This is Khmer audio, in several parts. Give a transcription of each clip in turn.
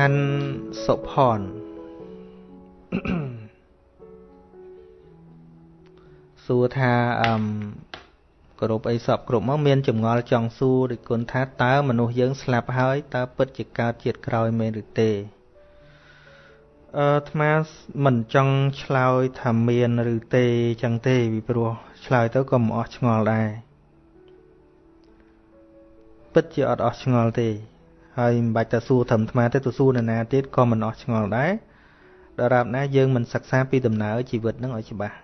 ខាន់សុផនសួរថាអឹមគ្រប់អីសពគ្រប់មកមានចម្ងល់ចង់សួរដូចគុណថាតើមនុស្សយើងស្លាប់ហើយតើពិតជាកើតជាតិក្រោយមែនឬទេអឺអាត្មាមិនចង់ឆ្លើយថាមានឬទេចឹងទេពីព្រោះឆ្លើយទៅក៏មិនអស់ឆ្ងល់ដែរពិតជាអត់អស់ឆ្ងល់ទេ ហើយមិនបាច់តែសួរត្រឹមអាត្មាទេទៅសួរនរណាទៀតក៏មិនអស់ឆ្ងល់ដែរដរាបណាយើងមិនសិក្សាពីដំណើរជីវិតនឹងឲ្យច្បាស់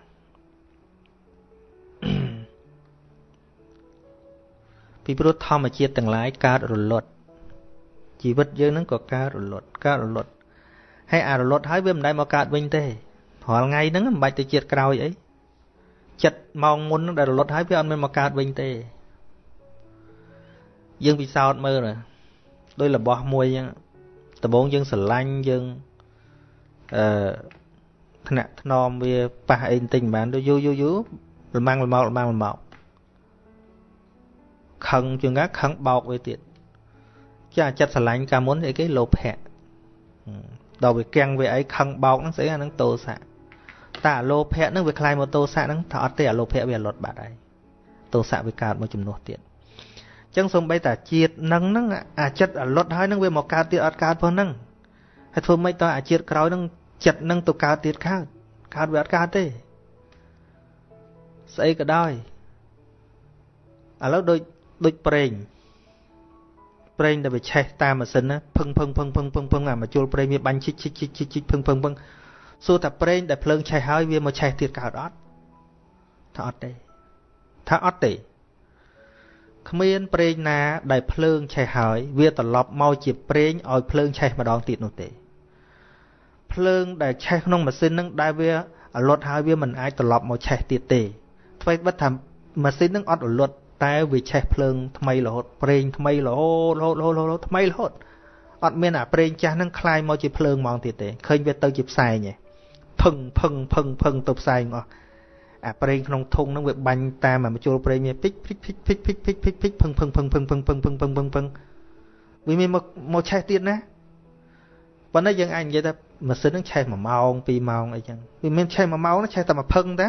ពីព្រោះធម្មជាតិទាំងឡាយកើតរលត់ជីវិតយើងនឹងក៏កើតរលត់កើតរលត់ហើយអារលត់ហើយវាមិនដែលមកកើតវិញទេរាល់ថ្ងៃហ្នឹងមិនបាច់ទៅជាតិក្រោយអីចិត្តម៉ោងមុនដែលរលត់ហើយវាអត់មានមកកើតវិញទេយើងពិសោធន៍មើល ដោយរបស់មួយអញ្ចឹងដំបូងយើងស្រឡាញ់យើងអឺថ្នាក់ថ្នមវាប៉ះអីបន្តិចមិនបានទៅយូរយូរយូរលំងលមកលំងលមកខឹងជាងកាខឹងបោកវាទៀតចាចិត្តស្រឡាញ់កាលមុនអីគេលោភៈដល់វាគាំងវាអីខឹងបោកហ្នឹងស្អីអាហ្នឹងតោសៈតែអាលោភៈហ្នឹងវាคล้ายមកតោសៈហ្នឹងថាអត់ទេអាលោភៈវាលត់បាត់ហើយតោសៈវាកើតមកជំនួសទៀតអញ្ ចឹងសំបីតាជាតិនឹងហ្នឹងអាចិត្តអាលត់ហើយហ្នឹងវាមកកើតទៀតអត់កើតផងហ្នឹងហើយធ្វើម៉េចតើអាជាតិក្រោយហ្នឹងចិត្តហ្នឹងទៅកើតទៀតកើតកើតវាអត់កើតទេស្អីក៏ដោយឥឡូវដូចដូចប្រេងប្រេងដែលវាឆេះតាមម៉ាស៊ីនណាភឹងភឹងភឹងភឹងភឹងភឹងអាមកជុលប្រេងវាបាញ់ឈិចឈិចឈិចឈិចឈិចភឹងភឹងភឹងសួរថាប្រេងដែលភ្លើងឆេះហើយវាមកឆេះទៀតកើតអត់ថាអត់ទេថាអត់ទេ គ្មានប្រេងណាដែលភ្លើងឆេះហើយវាត្រឡប់មកជាប្រេងឲ្យភ្លើងឆេះម្ដងទៀតនោះទេភ្លើងដែលឆេះក្នុងម៉ាស៊ីនហ្នឹងដែលវាអលត់ហើយវាមិនអាចត្រឡប់មកឆេះទៀតទេអ្វីបិទថាម៉ាស៊ីនហ្នឹងអត់អលត់តែវាឆេះភ្លើងថ្មីរហូតប្រេងថ្មីរហូតរហូតរហូតរហូតថ្មីរហូតអត់មានអាប្រេងចាស់ហ្នឹងคลายមកជាភ្លើងហ្មងទៀតទេឃើញវាទៅជាផ្សែងឯងភឹងភឹងភឹងភឹងទៅផ្សែងអស់ អាប្រេងក្នុងធុងហ្នឹងវាបាញ់តាមអាមជុលប្រេងវាភិចភិចភិចភិចភិចភិចភិចភិចភឹងភឹងភឹងភឹងភឹងភឹងភឹងភឹងភឹងភឹងវាមានមកមកឆេះទៀតណាប៉ុន្តែយើងអាចនិយាយថាម៉ាស៊ីនហ្នឹងឆេះ1ម៉ោង2ម៉ោងអីចឹងវាមានឆេះ1ម៉ោងឆេះតែមួយភឹងតា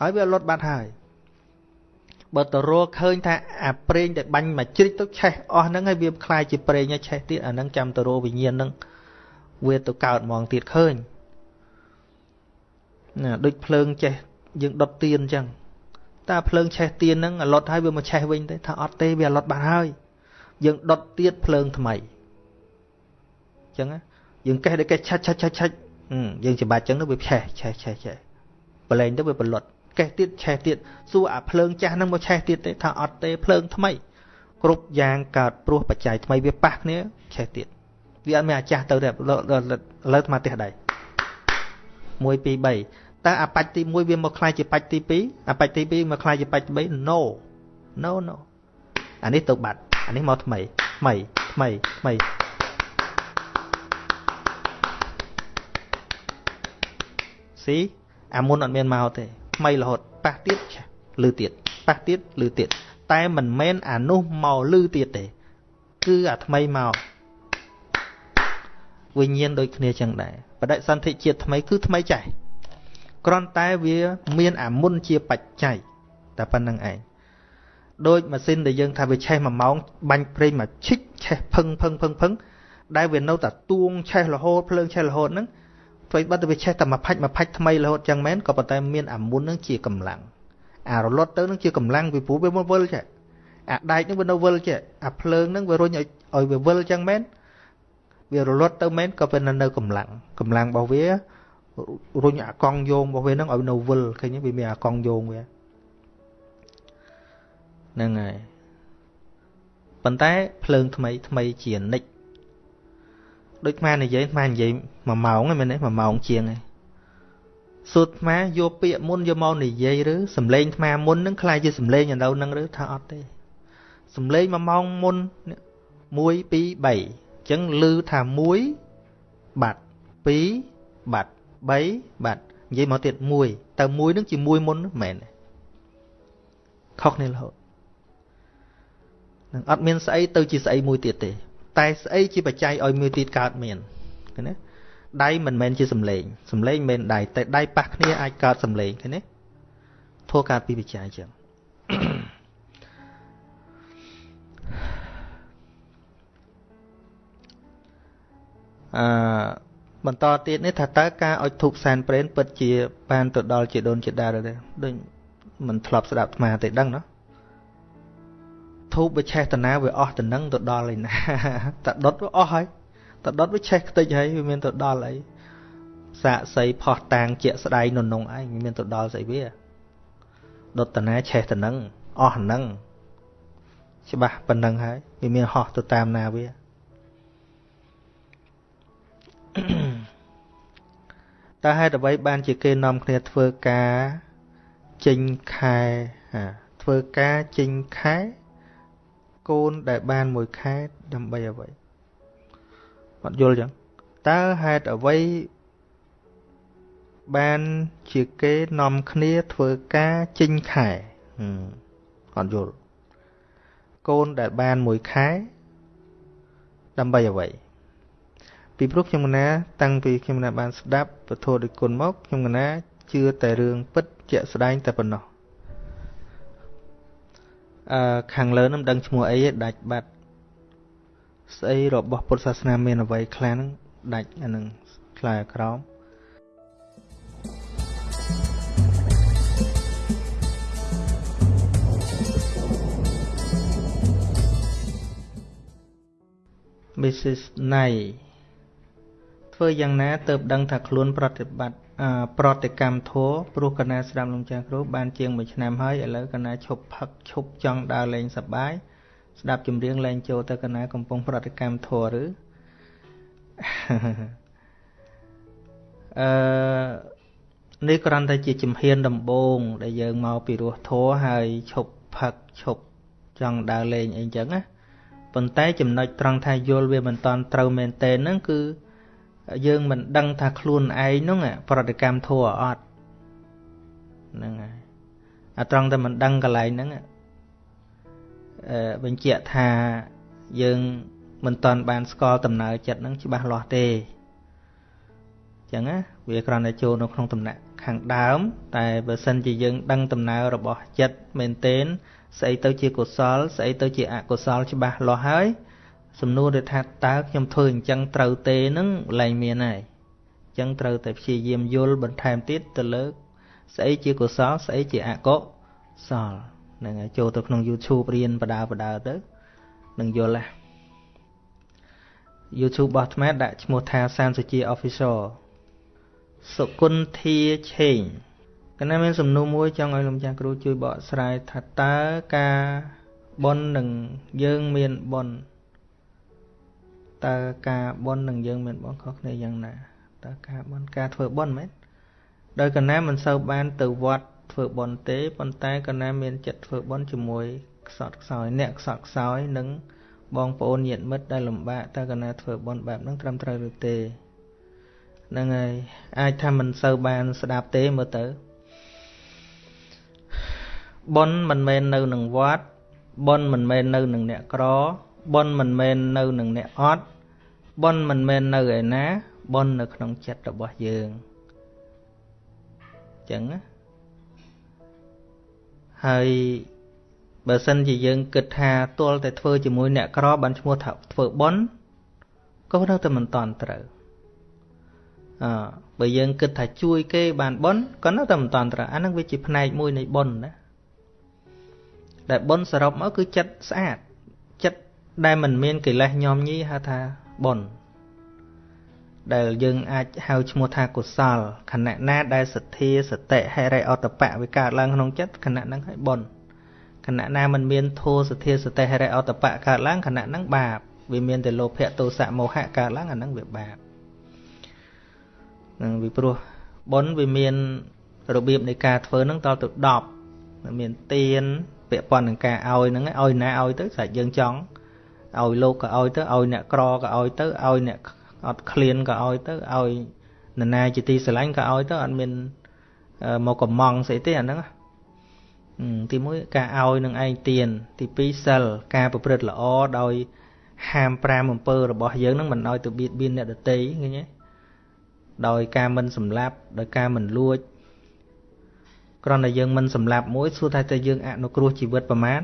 ហើយវាលត់បាត់ហើយបើតរឃើញថាអាប្រេងដែលបាញ់មកជ្រិចទៅឆេះអស់ហ្នឹងហើយវាคล้ายជាប្រេងហើយឆេះទៀតអាហ្នឹងចាំតរវិញ្ញាណហ្នឹងវាទៅកើតហ្មងទៀតឃើញណាដូចភ្លើងចេះ យើងដុតទៀនអញ្ចឹងតើភ្លើងឆេះទៀនហ្នឹងអាលត់ហើយវាមកឆេះវិញទេថាអត់ទេវាអាលត់បាត់ហើយយើងដុតទៀតភ្លើងថ្មីអញ្ចឹងយើងកេះតែកេះឆាច់ឆាច់ឆាច់ឆាច់យើងច្បាច់អញ្ចឹងទៅវាឆេះឆេះឆេះឆេះប្រឡែងទៅវាបលត់កេះទៀតឆេះទៀតសួរអាភ្លើងចាស់ហ្នឹងមកឆេះទៀតទេថាអត់ទេភ្លើងថ្មីគ្រប់យ៉ាងកើតព្រោះបច្ច័យថ្មីវាប៉ះគ្នាឆេះទៀតវាអត់មានអាចាស់ទៅទេឥឡូវស្មាផ្ទះដៃ1 2 3 តើអាបាច់ទី1វាមកខ្លាយជាបាច់ទី2អាបាច់ទី2មកខ្លាយជាបាច់ទី3 no no no អានេះទៅបាត់អានេះមកថ្មីថ្មីថ្មីថ្មីស៊ីអាមុនអត់មានមកទេថ្មីរហូតប៉ះទៀតលឺទៀតប៉ះទៀតលឺទៀតតែមិនមែនអានោះមកលឺទៀតទេ គឺអាថ្មីមកវិញ្ញាណដូចគ្នាចឹងដែរបដិសន្ធិជាតិថ្មីគឺថ្មីចាស់ គ្រាន់តែវាមានអាមុនជាបច្ច័យតែប៉ុណ្្នឹងឯងដូចម៉ាស៊ីនដែលយើងថាវាឆេះមួយម៉ោងបាញ់ប្រេងមកឈិចឆេះភឹងភឹងភឹងភឹងដែលវានៅតែទួងឆេះរហូតភ្លើងឆេះរហូតហ្នឹងព្រោះបាត់ទៅវាឆេះតែមួយផាច់មួយផាច់ថ្មីរហូតចឹងមែនក៏ប៉ុន្តែមានអាមុននឹងជាកម្លាំងអារលត់ទៅនឹងជាកម្លាំងពីព្រោះវាមកវិលចេះអាដែកនឹងវានៅវិលចេះអាភ្លើងនឹងវារុញឲ្យឲ្យវាវិលចឹងមែនវារលត់ទៅមែនក៏វានៅកម្លាំងកម្លាំងរបស់វា រុញអាកង់យោងរបស់វានឹងឲ្យនៅវិលឃើញវាមានអាកង់យោងវាហ្នឹងហើយប៉ុន្តែភ្លើងថ្មីថ្មីជានិច្ចដូចអានិយាយអានិយាយ1ម៉ោងហ្នឹងមែនទេ1ម៉ោងជាងហ្នឹងសូត្រអាយកពាក្យមុនយកមកនិយាយឬសំឡេងអាមុនហ្នឹងខ្លាចជាសំឡេងឥឡូវហ្នឹងឬថាអត់ទេសំឡេង1ម៉ោងមុន1 2 3អញ្ចឹងឮថា1បាត់2បាត់ 3បាត់និយាយមកទៀត1តើ1ហ្នឹងជាមួយមុនមែនទេខុសគ្នារហូតនឹងអត់មានស្អីទៅជាស្អីមួយទៀតទេ តែស្អីជាបច្ច័យឲ្យមួយទៀតកើតមានឃើញទេដៃមិនមែនជាសំឡេងសំឡេងមិនមែនដៃតែដៃប៉ះគ្នាអាចកើតសំឡេងឃើញទេធัวកើតពីបច្ច័យចឹងអឺ បន្តទៀតនេះថាតើការអុជធូបសែនព្រេនពិតជាបានទៅដល់ជាដូនជាដាទេដូចមិនធ្លាប់ស្ដាប់អាត្មាទេដឹងណាធូបវាឆេះតាណាវាអស់ទៅនឹងទៅដល់ឯណាតែដុតវាអស់ហើយតែដុតវាឆេះខ្ទេចហើយវាមានទៅដល់អីសាកសីផោះតាងជាក់ស្ដែងននងឯងមានទៅដល់ស្អីវាដុតតាណាឆេះទៅនឹងអស់ហ្នឹងច្បាស់ប៉ុណ្ណឹងហើយវាមានហោះទៅតាមណាវា តើហេតុអ្វីបានជាគេនាំគ្នាធ្វើការចេញខែធ្វើការចេញខែកូនដែលបានមួយខែដើម្បីអ្វីអត់យល់ចឹងតើហេតុអ្វីបានជាគេនាំគ្នាធ្វើការចេញខែអត់យល់កូនដែលបានមួយខែដើម្បីអ្វី ពីព្រោះខ្ញុំកណាតាំងពីខ្ញុំកណាបានស្ដាប់ពធដូចគុណមកខ្ញុំកណាជឿតែរឿងពិតជាក់ស្ដែងតែប៉ុណ្ណោះអឺខាងលើនឹងដឹងឈ្មោះអីដាច់បាត់ស្អីរបស់ពុទ្ធសាសនាមានអ្វីខ្លះហ្នឹងដាច់អានឹងខ្លាយក្រោម Mrs. Nay ធ្វើយ៉ាងណាទៅដឹងថាខ្លួនប្រតិបត្តិប្រតិកម្មធัวព្រោះកណាស្ដាប់លោកចាស់គ្រូបានជាង1ឆ្នាំហើយឥឡូវកណាឈប់ផឹកឈប់ចង់ដើរលេងសប្បាយស្ដាប់ចម្រៀងលេងចូលទៅកណាកំពុងប្រតិកម្មធัวឬអឺនេះគ្រាន់តែជាជំហានដំបូងដែលយើងមកពីរស់ធัวហើយឈប់ផឹកឈប់ចង់ដើរលេងអីចឹងណាប៉ុន្តែចំណុចត្រង់ថាយល់វាមិនតាន់ត្រូវមែនទេហ្នឹងគឺ យើងមិនដឹងថាខ្លួនឯងហ្នឹងប្រតិកម្មធัวអត់ហ្នឹងហើយអាត្រង់តែមិនដឹងកន្លែងហ្នឹងអឺបញ្ជាក់ថាយើងមិនតាន់បានស្គាល់ដំណើរចិត្តហ្នឹងច្បាស់លាស់ទេអញ្ចឹងណាវាគ្រាន់តែចូលនៅក្នុងដំណាក់ខាងដើម តែបើសិនជាយើងដឹងដំណើររបស់ចិត្តមែនទែនស្អីទៅជាកុសលស្អីទៅជាអកុសលច្បាស់លាស់ហើយ សំណួរដែលថាតើខ្ញុំធ្វើអញ្ចឹងត្រូវទេនឹងឡើងមានហើយអញ្ចឹងត្រូវតែព្យាយាមយល់បន្ថែមទៀតទៅលើស្អីជាកុសលស្អីជាអកុសលហ្នឹងហើយចូលទៅក្នុង YouTube រៀនបដាបដាទៅនឹងយល់ណា YouTube របស់អាត្មាដាក់ឈ្មោះថាសានសុជា Official សុគន្ធាឆេងកណ្ណាមានសំណួរមួយចង់ឲ្យលោកចាស់គ្រូជួយបកស្រាយថាតើការបននឹងយើងមានបន តើការបន់នឹងយើងមានបន់ខុសគ្នាយ៉ាងណាតើការបន់ការធ្វើបន់មែនដោយកណាមិនសូវបានទៅវត្តធ្វើបន់ទេប៉ុន្តែកណាមានចិត្តធ្វើបន់ជាមួយខ្សត់ខ្សោយអ្នកខ្សត់ខ្សោយនិងបងប្អូនញាតិមិត្តដែលលំបាកតើកណាធ្វើបន់បែបហ្នឹងត្រឹមត្រូវឬទេហ្នឹងហើយអាចថាមិនសូវបានស្ដាប់ទេមើលទៅបន់មិនមែននៅនឹងវត្តបន់មិនមែននៅនឹងអ្នកក្រ ប៉ុនមិនមែននៅនឹងអ្នកអត់ប៉ុនមិនមែននៅឯណាប៉ុននៅក្នុងចិត្តរបស់យើងចឹងណាហើយបើសិនជាយើងគិតថាទល់តែធ្វើជាមួយអ្នកក្របានឈ្មោះថាធ្វើប៉ុនក៏នៅតែមិនតន់ត្រូវអើបើយើងគិតថាជួយគេបានប៉ុនក៏នៅតែមិនតន់ត្រូវអានឹងវាជាផ្នែកមួយនៃប៉ុនណាដែលប៉ុនសរុបមកគឺចិត្តស្អាតចិត្ត ដែលមិនមានកិលេសញោមញីហៅថាបុណ្យដែលយើងអាចហៅឈ្មោះថាកុសលខណៈណាដែលសទ្ធាសតិហិរិអតបៈវាកើតឡើងក្នុងចិត្តខណៈហ្នឹងឲ្យបុណ្យខណៈណាមិនមានធោសទ្ធាសតិហិរិអតបៈកើតឡើងខណៈហ្នឹងបាបវាមានតែលោភៈទោសៈមោហៈកើតឡើងអាហ្នឹងវាបាបនឹងវាព្រោះបុណ្យវាមានរបៀបនៃការធ្វើហ្នឹងតទៅ10មានទៀនពាក់ព័ន្ធនឹងការឲ្យហ្នឹងឲ្យណាឲ្យទៅស្រេចយើងចង់ ឲ្យលោកក៏ឲ្យទៅឲ្យអ្នកក្រក៏ឲ្យទៅឲ្យអ្នកអត់ឃ្លានក៏ឲ្យទៅឲ្យនរណាជាទីស្រឡាញ់ក៏ឲ្យទៅអត់មានមកកំងស្អីទេអាហ្នឹងទី1ការឲ្យនឹងឯងទៀនទី2សិលការប្រព្រឹត្តល្អដោយហាម5អំពើរបស់យើងនឹងមិនឲ្យទៅបៀតបៀនអ្នកដទៃឃើញទេដោយការមិនសម្លាប់ដោយការមិនលួចគ្រាន់តែយើងមិនសម្លាប់មួយសួរថាតើយើងអនុគ្រោះជីវិតប្រមាណ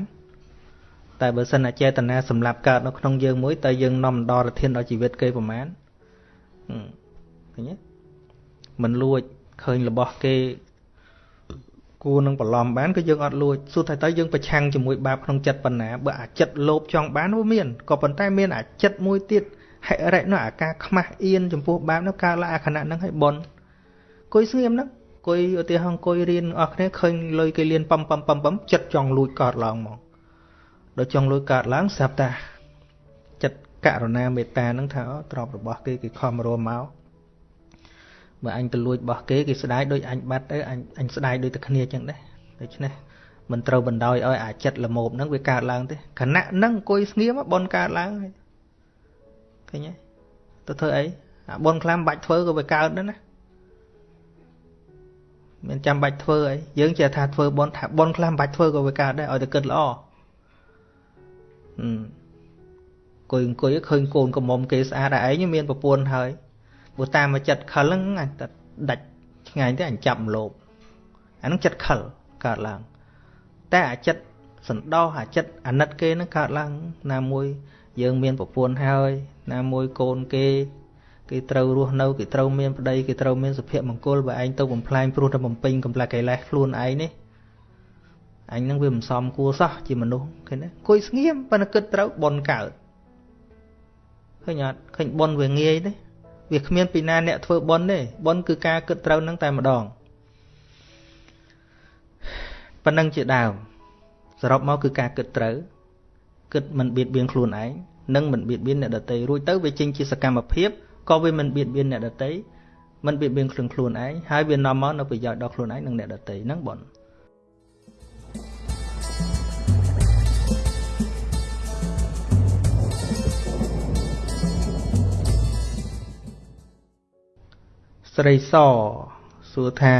តែបើសិនអចេតនាសម្លាប់កើតនៅក្នុងយើងមួយតើយើងនាំដល់រធានដល់ជីវិតគេប្រមាណឃើញទេមិនលួចឃើញរបស់គេគួរនឹងបន្លំបានក៏យើងអត់លួចសួរថាតើយើងប្រឆាំងជាមួយបាបក្នុងចិត្តប៉ុណ្ណាបើអាចិត្តលោភចង់បានវាមានក៏ប៉ុន្តែមានអាចិត្តមួយទៀតហិរិនោះអាការខ្មាស់អៀនចំពោះបាបនោះកើតឡើងអាខណៈហ្នឹងឲ្យបនគួយស្ងៀមហ្នឹងគួយឧទាហរណ៍អង្គុយរៀនអស់គ្នាឃើញលុយគេលៀនប៉ំប៉ំប៉ំប៉ំចិត្តចង់លួចកើតឡើងមក ដល់ចង់លួចកើតឡើងស្រាប់តាចិត្តករុណាមេត្តាហ្នឹងថាទ្របរបស់គេគេខំរួមមកបើអញទៅលួចរបស់គេគេស្ដាយដូចអញបាត់ទៅអញអញស្ដាយដូចតែគ្នាចឹងដែរដូច្នេះមិនត្រូវបណ្ដោយឲ្យអាចិត្តល្មមហ្នឹងវាកើតឡើងទេខណៈហ្នឹងអង្គុយស្ងៀមបនកើតឡើងឃើញទេទៅធ្វើអីអាបនខ្លាំបាច់ធ្វើក៏វាកើតដែរណាមានចាំបាច់ធ្វើអីយើងចេះថាធ្វើបនថាបនខ្លះមិនបាច់ធ្វើក៏វាកើតដែរឲ្យតែគិតល្អ អឺអង្គុយអង្គុយឃើញកូនកំមុំគេស្អាតតែឯងមានប្រពន្ធហើយព្រោះតាមមកចិត្តខលហ្នឹងអញតែដាច់ឆ្ងាយទេអញចាប់មលោបអាហ្នឹងចិត្តខលកើតឡើង តែអាចិត្តសន្តោសអាចិត្តអាណិតគេហ្នឹងកើតឡើង ណាមួយយើងមានប្រពន្ធហើយ ណាមួយកូនគេគេត្រូវរស់នៅគេត្រូវមានប្តីគេត្រូវមានសុភមង្គលបើឯងទៅបំផ្លាញព្រោះតែបំពេញកំប្លែកកិលេសខ្លួនឯងនេះ អញនឹងវាមិនសមគួរសោះជាមនុស្សឃើញទេគួយស្ងៀមប៉ុន្តែគិតត្រូវបនកើតឃើញអត់ឃើញបនវាងាយទេវាគ្មានពីណាអ្នកធ្វើបនទេបនគឺការគិតត្រូវនឹងតែម្ដងប៉ុណ្ណឹងជាដើមសរុបមកគឺការគិតត្រូវគិតមិនបៀតបៀនខ្លួនឯងនិងមិនបៀតបៀនអ្នកដទៃរួចទៅវាចេញជាសកម្មភាពក៏វាមិនបៀតបៀនអ្នកដទៃមិនបៀតបៀនខ្លួនខ្លួនឯងហើយវានាំមកនៅប្រយោជន៍ដល់ខ្លួនឯងនិងអ្នកដទៃហ្នឹងបង ស្រីសសួរថា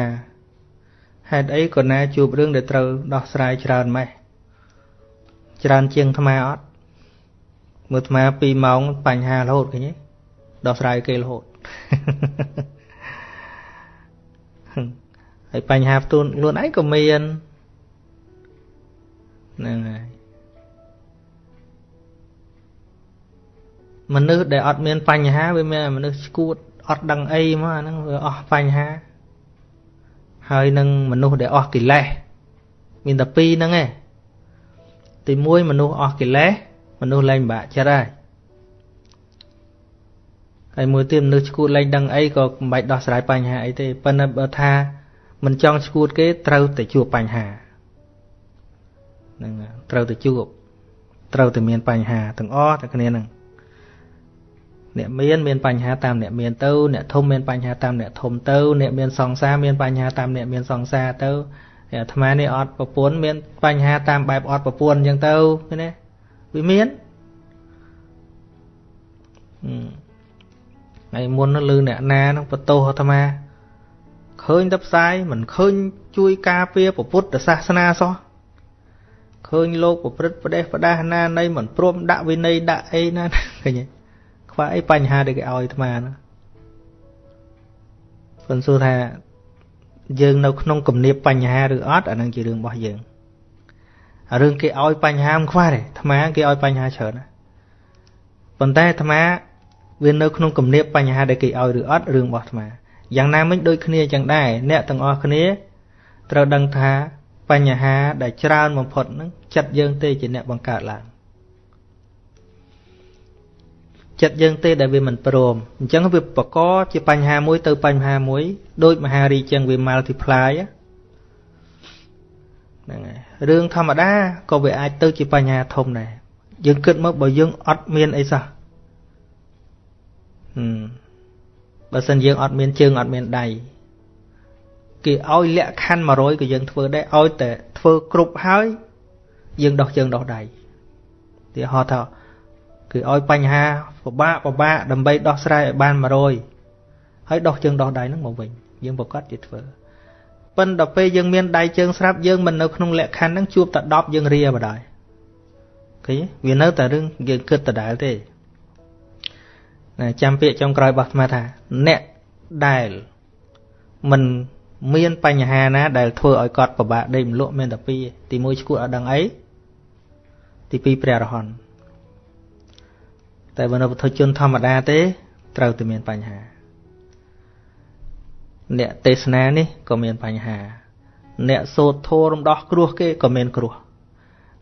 ហេតុអីក៏ណាជួបរឿងដែលត្រូវដោះស្រាយច្រើនម៉េះច្រើនជាងអាត្មាអត់មើលអាត្មា2ម៉ោងបញ្ហារហូតឃើញទេដោះស្រាយគេរហូតហើយបញ្ហាផ្ទួនខ្លួនឯងក៏មានហ្នឹងហើយមនុស្សដែលអត់មានបញ្ហាវាមានមនុស្សឈួត អត់ដឹងអីមកអាហ្នឹងវាអស់បញ្ហាហើយនឹងមនុស្សដែលអស់កិលេសមានតែពីរហ្នឹងឯងទី1មនុស្សអស់កិលេសមនុស្សលែងបាក់ចិត្តហើយហើយមួយទៀតមនុស្សឈួតលែងដឹងអីក៏មិនបាច់ដោះស្រាយបញ្ហាអីទេប៉ុន្តែបើថាមិនចង់ឈួតគេត្រូវតែជួបបញ្ហាហ្នឹងត្រូវតែជួបត្រូវតែមានបញ្ហាទាំងអស់តែគ្នាហ្នឹង អ្នកមានមានបញ្ហាតាមអ្នកមានទៅអ្នកធំមានបញ្ហាតាមអ្នកធំទៅអ្នកមានសង្សារមានបញ្ហាតាមអ្នកមានសង្សារទៅអាត្មានេះអត់ប្រពន្ធមានបញ្ហាតាមបែបអត់ប្រពន្ធអញ្ចឹងទៅឃើញទេវាមានអឺថ្ងៃមុនលឺអ្នកណានឹងបន្ទោសអាត្មាឃើញតែផ្សាយមិនឃើញជួយការពារពុទ្ធសាសនាសោះឃើញលោកប្រព្រឹត្តប្រទេសប្រដាសណានៃមិនព្រមដាក់វិន័យដាក់អីណាឃើញទេ ខ្វះអីបញ្ហាដែលគេឲ្យអាត្មាណាប៉ុន្តែសួរថាយើងនៅក្នុងគំនាបបញ្ហាឬអត់អានឹងជារឿងរបស់យើងរឿងគេឲ្យបញ្ហាមិនខ្វះទេអាត្មាគេឲ្យបញ្ហាច្រើនណាប៉ុន្តែអាត្មាវានៅក្នុងគំនាបបញ្ហាដែលគេឲ្យឬអត់រឿងរបស់អាត្មាយ៉ាងណាមិញដូចគ្នាចឹងដែរអ្នកទាំងអស់គ្នាត្រូវដឹងថាបញ្ហាដែលច្រើនបំផុតហ្នឹងចិត្តយើងទេជាអ្នកបង្កើតឡើង ចិត្តយើងទេដែលវាមិនព្រមអញ្ចឹងវាបកកជាបញ្ហាមួយទៅបញ្ហាមួយដូចមហារីចឹងវា multiply ហ្នឹងហើយរឿងធម្មតាក៏វាអាចទៅជាបញ្ហាធំដែរយើងគិតមកបើយើងអត់មានអីសោះបើសិនយើងអត់មានជើងអត់មានដៃគេឲ្យលក្ខខណ្ឌ100ក៏យើងធ្វើដែរឲ្យតែធ្វើគ្រប់ហើយយើងដោះជើងដោះដៃទីហោថា គឺឲ្យបញ្ហាពិបាកពិបាកដើម្បីដោះស្រាយឲ្យបាន100ហើយដោះជើងដោះដៃហ្នឹងមកវិញយើងប្រកាសជាធ្វើប៉ិនដល់ពេលយើងមានដៃជើងស្រាប់យើងមិននៅក្នុងលក្ខខណ្ឌហ្នឹងជួបតែ10យើងរាបដ ாய் ឃើញវានៅតែរឿងយើងគិតដដែលទេណាចាំពាក្យចុងក្រោយរបស់អាត្មាថា អ្នកដែលមិនមានបញ្ហាណា ដែលធ្វើឲ្យគាត់ពិបាកដេកមលក់មានតែពីរទី1ឈួតអត់ដឹងអីទី2ព្រះរហន្ត តែបើនៅពុទ្ធជនធម្មតាទេ ត្រូវតែមានបញ្ហា អ្នកទេសនានេះក៏មានបញ្ហា អ្នកសូត្រធម៌រំដោះគ្រោះគេក៏មានគ្រោះ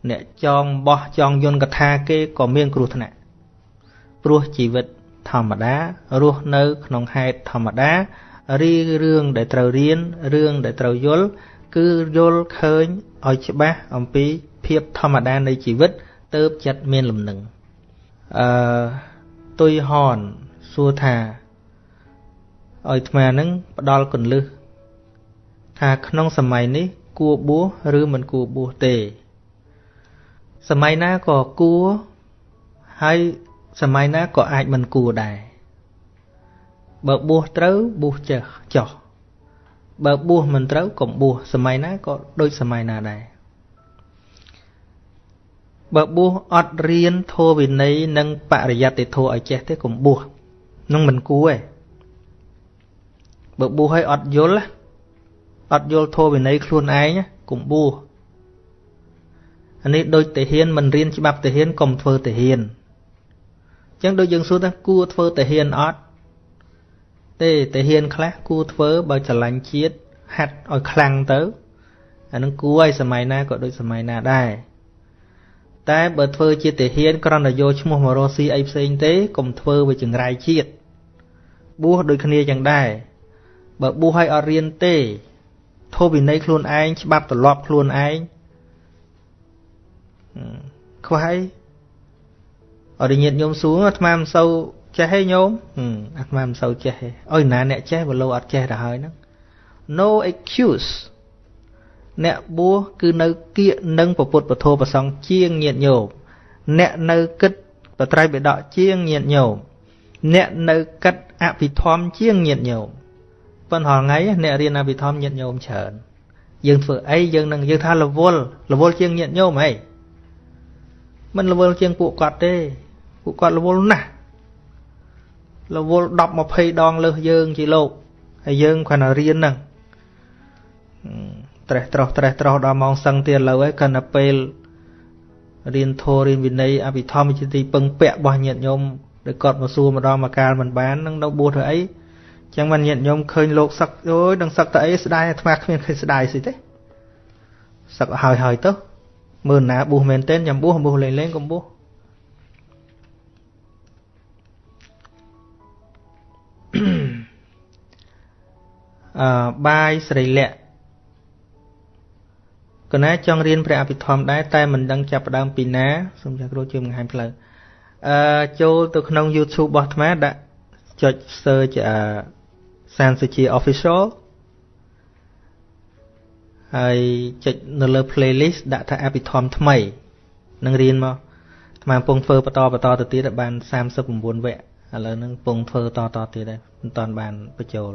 អ្នកចងបោះចងយន្តកថាគេក៏មានគ្រោះថ្នាក់ព្រោះជីវិតធម្មតារស់នៅ ក្នុងហេតុធម្មតារីរឿងដែលត្រូវរៀនរឿងដែលត្រូវយល់គឺយល់ឃើញឲ្យច្បាស់អំពីភាពធម្មតានៃជីវិត ទៅចិត្តមានលំនឹង អឺទុយហនសួរថាឲ្យអាត្មានឹងផ្ដល់កੁੰលឹះថាក្នុងសម័យនេះគួបួសឬមិនគួបួសទេ សម័យណាក៏គួហើយសម័យណាក៏អាចមិនគួដែរបើបួសត្រូវបួសចេះចោះបើបួសមិនត្រូវកុំបួសសម័យណាក៏ដូចសម័យណាដែរ បើបួសអត់រៀនធម៌វិន័យនិងបរិយត្តិធម៌ឲ្យចេះទេកុំបួសនឹងមិនគួរទេបើបួសឲ្យអត់យល់អត់យល់ធម៌វិន័យខ្លួនឯងកុំបួសអានេះដូចតាហ៊ានមិនរៀនច្បាប់តាហ៊ានកុំធ្វើតាហ៊ានអញ្ចឹងដូចយើងសួរថាគួរធ្វើតាហ៊ានអត់ទេតាហ៊ានខ្លះគួរធ្វើបើច្រឡាញ់ជាតិហាត់ឲ្យខ្លាំងទៅអានឹងគួរឲ្យសម័យណាក៏ដូចសម័យណាដែរ តែបើធ្វើជាទាហានគ្រាន់តែយកឈ្មោះមករស់ស៊ីអីផ្សេងទេកុំធ្វើវាចង្រៃជាតិបួសដូចគ្នាចឹងដែរបើបួសឲ្យអត់រៀនទេធម៌វិន័យខ្លួនឯងច្បាប់ទម្លាប់ខ្លួនឯងខ្វះអីអរិញាតញោមសួរអាត្មាមិនសូវចេះទេញោមអាត្មាមិនសូវចេះទេអុយណាអ្នកចេះបើលោអត់ចេះទៅហើយហ្នឹង no excuse អ្នកបួសគឺនៅគៀកនឹងពពុទ្ធពធប្រសងជាងញាតញោមអ្នកនៅគិតបត្រៃបិដកជាងញាតញោមអ្នកនៅគិតអភិធម្មជាងញាតញោមប៉ុន្តែថ្ងៃអ្នករៀនអភិធម្មញាតញោមច្រើនយើងធ្វើអីយើងនឹងយើងថារវល់រវល់ជាងញាតញោមអីមិនរវល់ជាងពួកគាត់ទេពួកគាត់រវល់ណាស់រវល់10 20ដងលើសយើងជាលោកហើយយើងគ្រាន់តែរៀនហ្នឹង ត្រេះត្រោះត្រេះត្រោះដល់ម៉ោងសឹងទៀតលើហើយកាន់តែពេលរៀនធម៌រៀនវិន័យអភិធម្មជាទីពឹងពាក់របស់ញាតិញោមដែលគាត់មកសួរម្ដងមកកាលមិនបាននឹងនៅបួសធ្វើអីចឹងមិនញាតិញោមឃើញលោកសឹកអូយនឹងសឹកទៅអីស្ដាយអាត្មាគ្មានឃើញស្ដាយស្អីទេសឹកហើយហើយទៅមើលណាបួសមែនទែនចាំបួសបួសលេងលេងកុំបួសអឺបាយស្រីលក្ខ កណាចង់រៀនព្រះអភិធម្មដែរតែមិនដឹងចាប់ផ្ដើមពីណាសូមចាស់គ្រូជួយបង្ហាញផ្លូវអឺចូលទៅក្នុង YouTube របស់អាត្មាដាក់ចុច search អឺសានសុជា official ហើយចុចនៅលើ playlist ដាក់ថាអភិធម្មថ្មីនឹងរៀនមកអាត្មាកំពុងធ្វើបន្តបន្តទៅទៀតបាន39វគ្គឥឡូវហ្នឹងកំពុងធ្វើតតទៀតដែរមិនតាន់បានបញ្ចូល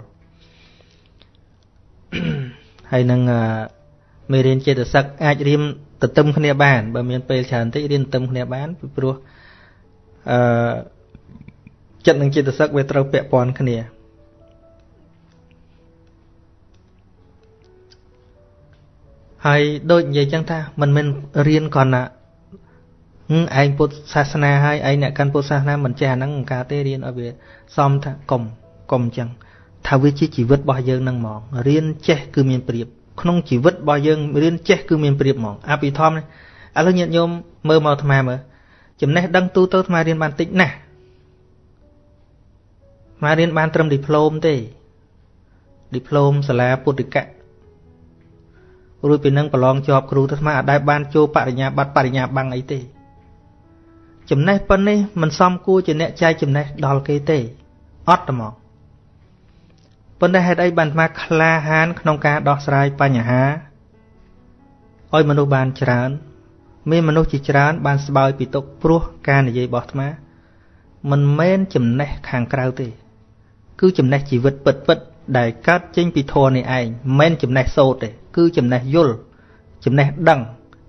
ហើយនឹងអឺ មេរៀនចេតសិកអាចរៀនទន្ទឹមគ្នាបានបើមានពេលច្រើនតិចរៀនទន្ទឹមគ្នាបានពីព្រោះអឺចិត្តនិងចេតសិកវាត្រូវពាក់ព័ន្ធគ្នាហើយដូចនិយាយចឹងថាមិនមែនរៀនគ្រាន់តែឯងពុទ្ធសាសនាហើយឯងអ្នកកាន់ពុទ្ធសាសនាមិនចេះអាហ្នឹងការទេរៀនឲ្យវាសមថាកុំកុំចឹងថាវាជាជីវិតរបស់យើងនឹងហ្មងរៀនចេះគឺមានប្រៀប ក្នុងជីវិតរបស់យើងរៀនចេះគឺមានប្រៀបហ្មងអភិធម្មឥឡូវញាតិញោមមើលមកអាត្មាមើលចំណេះដឹងទូទៅអាត្មារៀនបានតិចណាស់អាត្មារៀនបានត្រឹមឌីប្លូមទេឌីប្លូមសាលាពុទ្ធិកៈរួចពីនឹងប្រឡងជាប់គ្រូទៅអាត្មាអាចដែរបានចូលបរិញ្ញាបត្របរិញ្ញាបੰងអីទេ ចំណេះប៉ុណ្នេះមិនសមគួរជាអ្នកចែកចំណេះដល់គេទេអត់ហ្មង ប៉ុន្តែហេតុអីបានអាត្មាក្លាហានក្នុងការដោះស្រាយបញ្ហាឲ្យមនុស្សបានច្រើន មានមនុស្សជាច្រើន បានស្បើយពីទុកព្រោះការនិយាយរបស់អាត្មា មិនមែនចំណេះខាងក្រៅទេ គឺចំណេះជីវិតពិតពិតដែលកើតចេញពីធម៌នេះឯងមិនមែនចំណេះសូត្រទេ គឺចំណេះយល់ចំណេះដឹង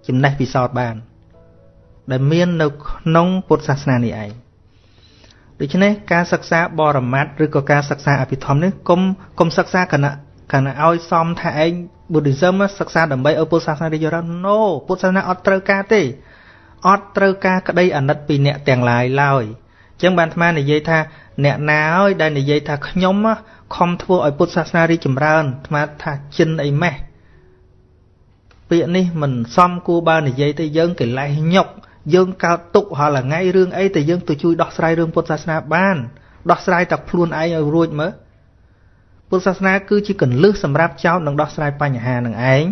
ចំណេះពិសោធន៍បាន ដែលមាននៅក្នុងពុទ្ធសាសនានេះឯង ដូច្នេះការសិក្សាបរមត្តឬក៏ការសិក្សាអភិធម្មនេះគុំគុំសិក្សាគណៈគណៈឲ្យសមថាឯង Buddhism សិក្សាដើម្បីឲ្យពុទ្ធសាសនារីកចម្រើន No ពុទ្ធសាសនាអត់ត្រូវការទេអត់ត្រូវការក្តីអាណិតពីអ្នកទាំងឡាយឡើយអញ្ចឹងបានអាត្មានិយាយថាអ្នកណាហើយដែលនិយាយថាខ្ញុំខំធ្វើឲ្យពុទ្ធសាសនារីកចម្រើនអាត្មាថាចិនអីម៉េះពាក្យនេះមិនសមគួរបើនិយាយទៅយើងកិលេសញុក យើងកើតទុករាល់ថ្ងៃរឿងអីតែយើងទៅជួយដោះស្រាយរឿងពុទ្ធសាសនាបានដោះស្រាយតែខ្លួនឯងឲ្យរួចមើលពុទ្ធសាសនាគឺជាកលឹះសម្រាប់ចោតនិងដោះស្រាយបញ្ហានឹងឯង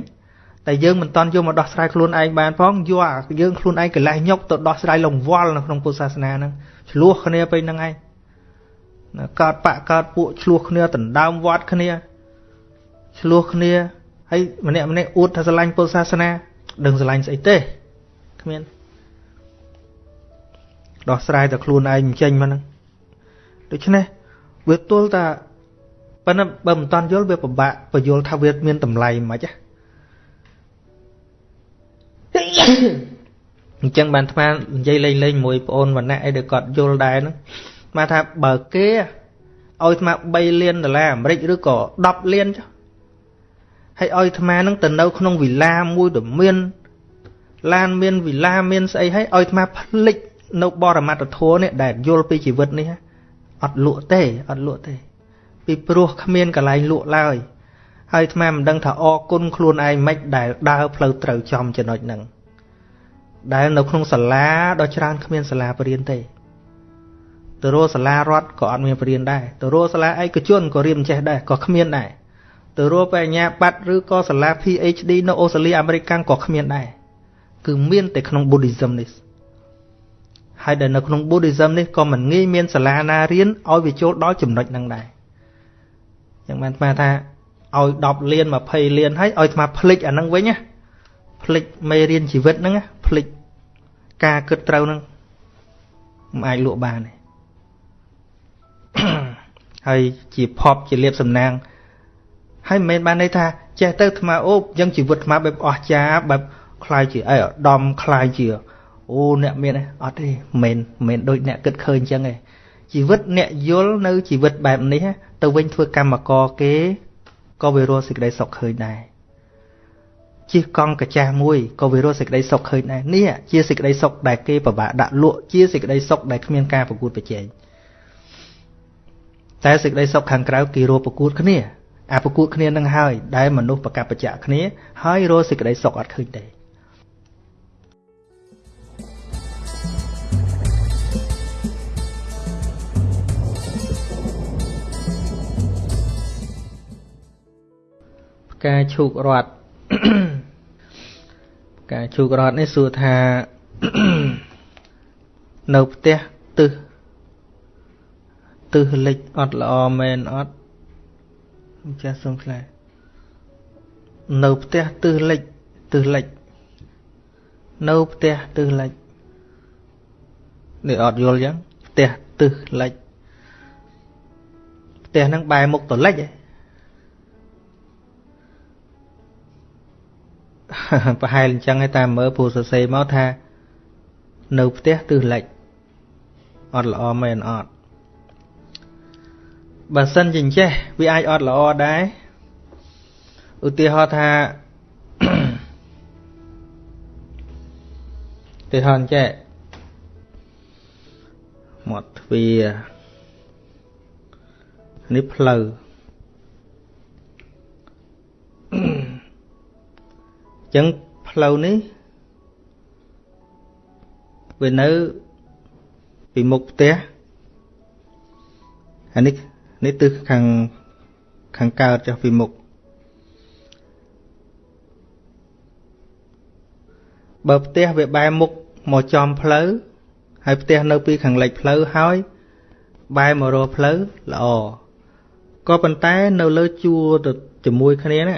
តែយើងមិនតន់យកមកដោះស្រាយខ្លួនឯងបានផងយកយើងខ្លួនឯងកិលេសញុកទៅដោះស្រាយលង្វល់នៅក្នុងពុទ្ធសាសនាហ្នឹងឆ្លោះគ្នាទៅហ្នឹងឯងកើតបកកើតពួកឆ្លោះគ្នាដណ្ដើមវត្តគ្នាឆ្លោះគ្នាហើយម្នាក់ម្នាក់អួតថាស្រឡាញ់ពុទ្ធសាសនាដឹងស្រឡាញ់ស្អីទេគ្មាន ដោះស្រាយតែខ្លួនឯងចេញមកហ្នឹងដូច្នេះវាទល់តែប៉ុន្តែបើមិនតាន់យល់វាពិបាកបញ្យល់ថាវាមានតម្លៃមិនខ្មិចអញ្ចឹងបានថ្មនិយាយលេងលេងមួយប្អូនវណ្ណៈអីដែលគាត់យល់ដែរហ្នឹងមកថាបើគេឲ្យថ្ម3លានដុល្លារអាមេរិកឬក៏10លានចុះហើយឲ្យថ្មហ្នឹងទៅនៅក្នុងវិឡាមួយដែលមានឡានមានវិឡាមានស្អីហើយឲ្យថ្មផ្លិច នៅបរមត្តធម៌នេះដែលយល់ពីជីវិតនេះអត់លក់ទេអត់លក់ទេ ពីព្រោះគ្មានកន្លែងលក់ឡើយហើយថ្មមិនដឹងថាអរគុណខ្លួនឯងមិនដែលដើរផ្លូវត្រូវចំចំណុចហ្នឹងដែលនៅក្នុងសាលាដ៏ច្រើនគ្មានសាលាបរៀនទេទៅរកសាលារដ្ឋក៏អត់មានបរៀនដែរទៅរកសាលាឯកជនក៏រៀនចេះដែរក៏គ្មានដែរទៅរកបញ្ញាបត្រឬក៏សាលា PhD នៅអូស្ត្រាលីអាមេរិកក៏គ្មានដែរគឺមានតែក្នុង Buddhism នេះ ហើយដែលនៅក្នុង Buddhism នេះក៏មិនងាយមានសាលាណារៀនឲ្យវាចូលដល់ចំណុចហ្នឹងដែរចឹងបានស្មាថាឲ្យ10លាន20លានហើយឲ្យស្មាភ្លេចអាហ្នឹងវិញណាភ្លេចមេរៀនជីវិតហ្នឹងភ្លេចការគិតត្រូវហ្នឹងមិនអាចលក់បានទេហើយជាភពជាលៀបសំណាងហើយមិនមែនបានន័យថាចេះទៅអាត្មាអូបអញ្ចឹងជីវិតអាត្មាបែបអស្ចារ្យបែបคล้ายជាអីឧត្តមคล้ายជា អូអ្នកមានអត់ទេមិនមែនដូចអ្នកគិតឃើញអញ្ចឹងទេជីវិតអ្នកយល់នៅជីវិតបែបនេះទៅវិញធ្វើកម្មករគេក៏វារស់សេចក្តីសុខឃើញដែរជិះកង់កាចាស់មួយក៏វារស់សេចក្តីសុខឃើញដែរនេះជាសេចក្តីសុខដែលគេពិបាកដាក់លក់ជាសេចក្តីសុខដែលគ្មានការប្រកួតប្រជែងតែសេចក្តីសុខខាងក្រៅគេរកប្រកួតគ្នាអាប្រកួតគ្នានឹងហើយដែលមនុស្សប្រកបប្រចាក់គ្នាហើយរកសេចក្តីសុខអត់ឃើញទេ ផ្កាឈូករត់ផ្កាឈូករត់នេះសួរថានៅផ្ទះទឹះទិសលិចអត់ល្អមែនអត់ចាស់សុំខ្លានៅផ្ទះទិសលិចទិសលិចនៅផ្ទះទិសលិចនេះអត់យល់ចឹងផ្ទះទិសលិចផ្ទះហ្នឹងបែរមុខទៅលិចឯង ប្រហែលអញ្ចឹងឯតាមមើលពូសរសេរមកថា នៅផ្ទះទិសលិចអត់ល្អមែនអត់បើសិនជាចេះវាអាចអត់ល្អដែរឧទាហរណ៍ថាឧទាហរណ៍ចេះមាត់ទ្វារនេះផ្លូវអញ្ចឹងផ្លូវនេះវានៅពីមុខផ្ទះអានេះនេះទិសខាងខាងកើតចុះពីមុខបើផ្ទះវាបែរមុខមកចំផ្លូវហើយផ្ទះនៅពីខាងលិចផ្លូវហើយបែរមករកផ្លូវល្អក៏ប៉ុន្តែនៅលើជួរទៅជាមួយគ្នាណា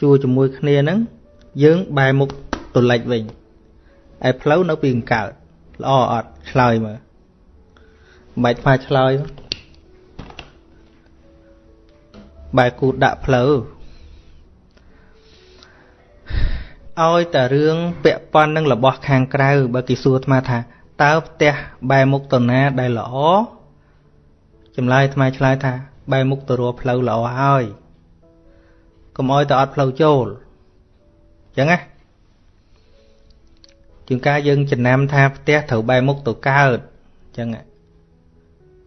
ជួរជាមួយគ្នាហ្នឹងយើងបែរមុខទៅលិចវិញឯផ្លូវនៅពីកង្កើតល្អអត់ឆ្លើយមើលមិនបាច់ផ្សាឆ្លើយបែរគូដាក់ផ្លូវឲ្យតែរឿងពាក់ព័ន្ធនឹងរបស់ខាងក្រៅបើគេសួរអាត្មាថាតើផ្ទះបែរមុខទៅណាដែលល្អចម្លើយអាត្មាឆ្លើយថា បែរមុខទៅរកផ្លូវល្អហើយកុំឲ្យតែអត់ផ្លូវចូលអញ្ចឹងណាជាងការយើងចំណាំថាផ្ទះត្រូវបែរមុខទៅកើតអញ្ចឹង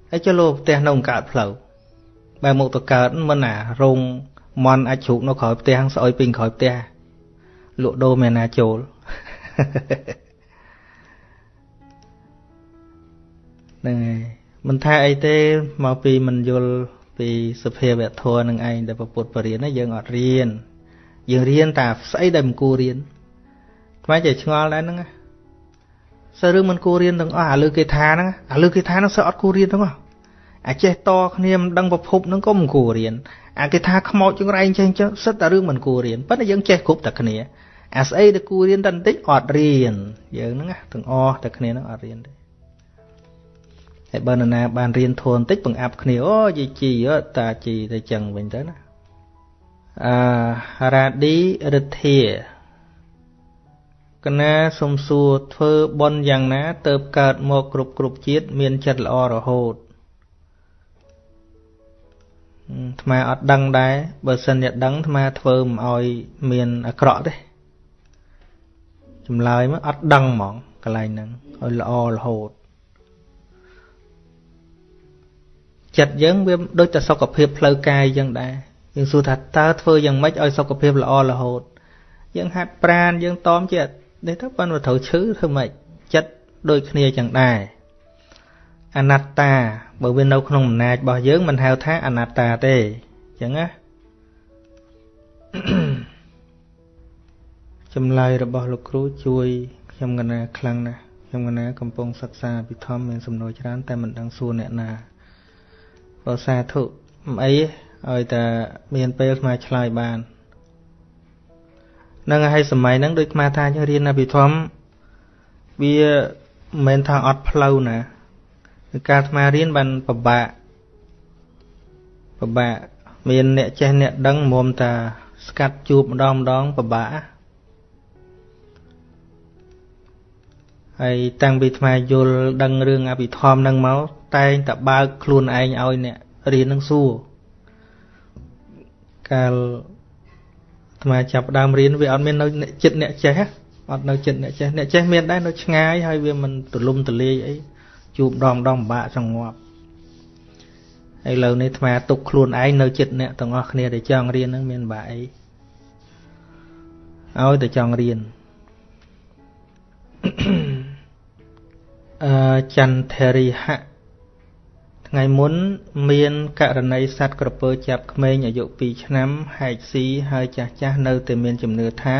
ហើយចុះលោផ្ទះនៅកើតផ្លូវបែរមុខទៅកើតមិនណារោងមន់អាចជ្រូកនៅក្រោយផ្ទះស្អុយពេញក្រោយផ្ទះលក់ដូរមានណាចូលហ្នឹងហើយមិនថាអីទេមកពីមិនយល់ ពីសភាវៈធម៌នឹងឯងដែលពុទ្ធបរិញ្ញាយើងអត់រៀនយើងរៀនតែស្អីដែលមិនគួររៀនថ្មចេះឆ្ងល់ដែរហ្នឹងសើរឿងមិនគួររៀនទាំងអស់អាលើគេថាហ្នឹងអាលើគេថាហ្នឹងសើអត់គួររៀនទាំងអស់អាចេះតគ្នាមិនដឹងប្រភពហ្នឹងក៏មិនគួររៀនអាគេថាខ្មោចចង្រៃចេះចឹងសិតតែរឿងមិនគួររៀនប៉ុន្តែយើងចេះគ្រប់តែគ្នាអាស្អីដែលគួររៀនតែបន្តិចអត់រៀនយើងហ្នឹងទាំងអស់តែគ្នាហ្នឹងអត់រៀនទេ ហើយបើនរណាបានរៀនធនបន្តិចបង្អាប់គ្នាអូយីជីតាជីទៅចឹងវិញទៅណាអឺរ៉ាឌីរិទ្ធាកណាសុំសួរធ្វើបន់យ៉ាងណាទៅកើតមកគ្រប់គ្រប់ជាតិមានចិត្តល្អរហូតអាត្មាអត់ដឹងដែរបើសិនជាដឹងអាត្មាធ្វើមិនឲ្យមានអាក្រក់ទេចម្លើយមកអត់ដឹងហ្មងកន្លែងហ្នឹងឲ្យល្អរហូត ចិត្តយើងវាដូចតែសុខភាពផ្លូវកាយចឹងដែរយើងសួរថាតើធ្វើយ៉ាងម៉េចឲ្យសុខភាពល្អរហូត យើងហាត់ប្រានយើងតอมចិត្តនេះទៅប៉ុន្តែត្រូវឈឺធ្វើម៉េចចិត្តដូចគ្នាចឹងដែរអនត្តាបើវានៅក្នុងអំណាចរបស់យើងមិនហៅថាអនត្តាទេអញ្ចឹងណាចម្លើយរបស់លោកគ្រូជួយខ្ញុំកណាខ្លាំងណាស់ខ្ញុំកណាកំពុងសិក្សាពិធមមានសំណួរច្រើនតែមិនដឹងសួរអ្នកណា បើសាធុមិនអីឲ្យតែមានពេលស្មាឆ្លើយបាននឹងឲ្យសម័យហ្នឹងដូចស្មាថាយើងរៀនអភិធម្មវាមិនមែនថាអត់ផ្លូវណាការស្មារៀនបានពិបាកពិបាកមានអ្នកចេះអ្នកដឹងមុំតាស្កាត់ជួបម្ដងម្ដងពិបាក ហើយតាំងពីថ្មយល់ដឹងរឿងអភិធម្មនឹងមកតែងតែបើកខ្លួនឯងឲ្យអ្នករៀននឹងសួរកាលថ្មចាប់ដើមរៀនវាអត់មាននៅចិត្តអ្នកចេះអត់នៅចិត្តអ្នកចេះអ្នកចេះមានដែរនៅឆ្ងាយហើយវាមិនទលំទលាយអីជួបដងដងពិបាកសងងាប់ហើយឥឡូវនេះអាត្មាទុកខ្លួនឯងនៅចិត្តអ្នកទាំងអស់គ្នាដែលចង់រៀនហ្នឹងមានបាក់អីឲ្យតែចង់រៀន អឺចន្ទរិហៈថ្ងៃមុន មានករណីសត្វក្រពើចាប់ក្មេងអាយុ2ឆ្នាំហែកស៊ីហើយចាស់ចាស់នៅតែមានជំនឿថា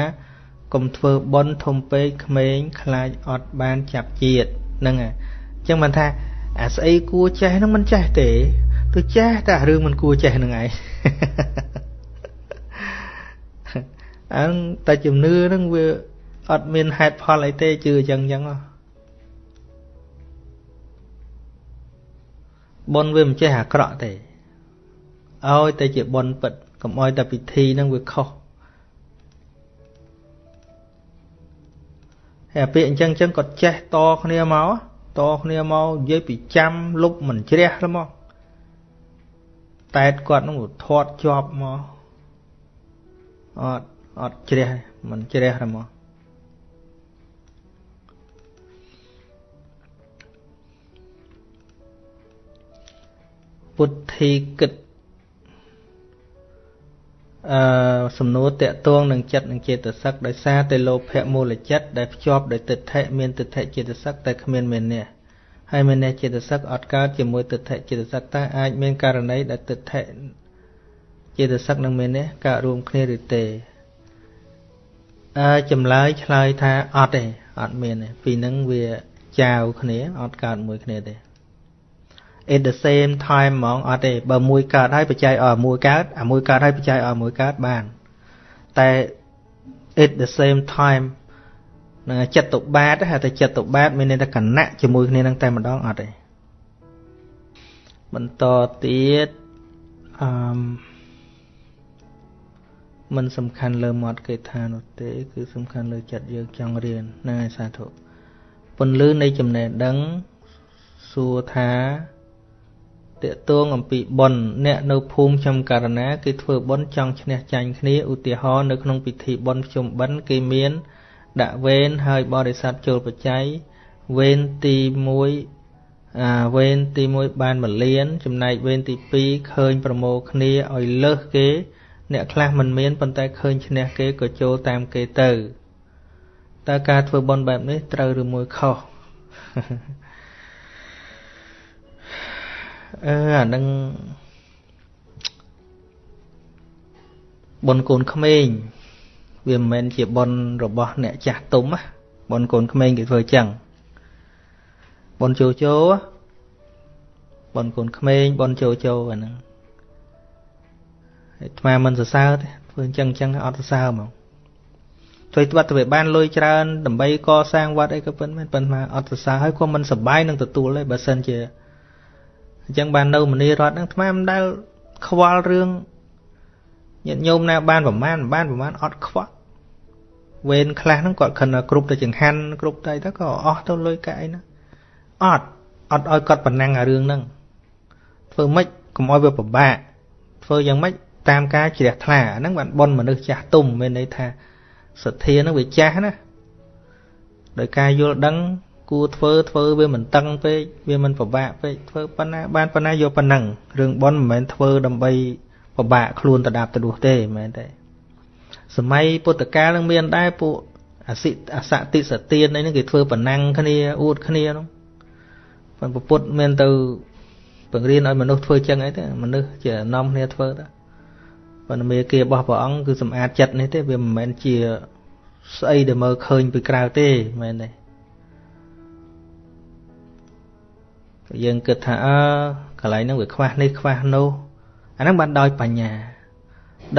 កុំធ្វើបន់ធំពេកក្មេងខ្លាចអត់បានចាប់ជាតិហ្នឹងហើយចឹងមិនថាអាស្អីគួរចេះហ្នឹងមិនចេះទេទៅចេះតែរឿងមិនគួរចេះហ្នឹងឯងអើតែជំនឿហ្នឹងវាអត់មានហេតុផលអីទេជឿចឹងចឹង បុណ្យវាមិនចេះអាក្រក់ទេឲ្យតែជាបុណ្យពិតកុំឲ្យតែពិធីហ្នឹងវាខុសហើយពាក្យអញ្ចឹងអញ្ចឹងគាត់ចេះតគ្នាមកតគ្នាមកនិយាយពីចាំលុបមិនជ្រះទៅមកតែតគាត់នឹងធាត់ជាប់មកអត់អត់ជ្រះមិនជ្រះទៅមក ពុទ្ធីគិតអឺសំណួរតកតងនឹងចិត្តនិងចេតសិកដោយសារតែលោភៈមូលចិត្តដែលភ្ជាប់ដោយទិដ្ឋិមានទិដ្ឋិចេតសិកតែគ្មានមេនះហើយមេនះចេតសិកអត់កើតជាមួយទិដ្ឋិចេតសិកតើអាចមានករណីដែលទិដ្ឋិចេតសិកនិងមេនះកើតរួមគ្នាឬទេអឺចម្លើយឆ្លើយថាអត់ទេអត់មានទេពីនឹងវាចាវគ្នាអត់កើតមួយគ្នាទេ at the same time ហ្មងអត់ទេបើមួយកើតហើយបច្ច័យឲ្យមួយកើតអាមួយកើតហើយបច្ច័យឲ្យមួយកើតបានតែ at the same time នឹងចិត្តតុបាតហៅតែចិត្តតុបាត មានន័យថាគណៈជាមួយគ្នានឹងតែម្ដងអត់ទេបន្តទៀតអឺមិនសំខាន់លើមាត់គេថានោះទេ គឺសំខាន់លើចិត្តយើងចង់រៀនហ្នឹងហើយសាធុពន្លឺនៃចំណេះដឹងសួរថា តេតួងអំពីបុណ្យអ្នកនៅភូមិខ្ញុំករណាគេធ្វើបុណ្យចង់ឈ្នះចាញ់គ្នាឧទាហរណ៍នៅក្នុងពិធីបុណ្យភ្ជុំបិណ្ឌគេមាន ដាក់វេនហើយបរិស័ទចូលបច្ច័យវេនទី1អាវេនទី1បាន1លាន ចំណែកវេនទី2ឃើញប្រមូលគ្នាឲ្យលើសគេ អ្នកខ្លះមិនមានប៉ុន្តែឃើញឈ្នះគេក៏ចូលតាមគេទៅតើការធ្វើបុណ្យបែបនេះត្រូវឬមួយខុស អឺអានឹងបុណ្យកូនក្មេងវាមិនមែនជាបុណ្យរបស់អ្នកចាស់ទុំណាបុណ្យកូនក្មេងគេធ្វើចឹងបុណ្យជោជោបុណ្យកូនក្មេងបុណ្យជោជោអាហ្នឹងអាត្មាមិនសរសើរទេធ្វើអញ្ចឹងអញ្ចឹងអត់សរសើរហ្មងជួយត្បិតទៅបានលុយច្រើនដើម្បីកសាងវត្តអីក៏ប៉ុន្មានប៉ុន្តែអត់សរសើរហើយក៏មិនសប្បាយនឹងទទួលទេបើសិនជា អញ្ចឹងបាននៅមនីរតហ្នឹងថ្មមិនដែលខ្វល់រឿងញាតិញោមណាបានប្រមាណបានប្រមាណអត់ខ្វល់វេនខ្លះហ្នឹងគាត់ខិនគ្រប់ទៅចង្ហាន់គ្រប់ទៅទៅក៏អស់ទៅលុយកែអីណាអត់អត់ឲ្យគាត់ប៉ុណ្ណឹងអារឿងហ្នឹងធ្វើម៉េចកុំឲ្យវាពិបាកធ្វើយ៉ាងម៉េចតាមការជ្រះថ្លាអាហ្នឹងបានប៉ុនមនុស្សចាស់ទុំមានន័យថាសទ្ធាហ្នឹងវាចាស់ណាដោយការយល់ដឹង គួរធ្វើធ្វើវាមិនតឹងពេកវាមិនពិបាកពេកធ្វើប៉ុណ្ណាបានប៉ុណ្ណាយកប៉ុណ្ណឹងរឿងប៉ុនមិនមែនធ្វើដើម្បីពិបាកខ្លួនទៅដាប់ទៅដួសទេមិនមែនទេសម័យពុទ្ធកាលនឹងមានដែរពួកអសិអសតិសទានអីហ្នឹងគេធ្វើប៉ុណ្ណឹងគ្នាអួតគ្នាហ្នឹងប៉ុន្តែពុទ្ធមានទៅបង្រៀនឲ្យមនុស្សធ្វើចឹងអីទេមនុស្សជានាំគ្នាធ្វើទៅប៉ុន្តែមេគារបស់ព្រះអង្គគឺសម្អាតចិត្តនេះទេវាមិនមែនជាស្អីដែលមើលឃើញពីក្រៅទេមែនទេ យើងគិតថាអើកន្លែងហ្នឹងវាខ្វះនេះខ្វះនោះអាហ្នឹងបានដោយបញ្ញា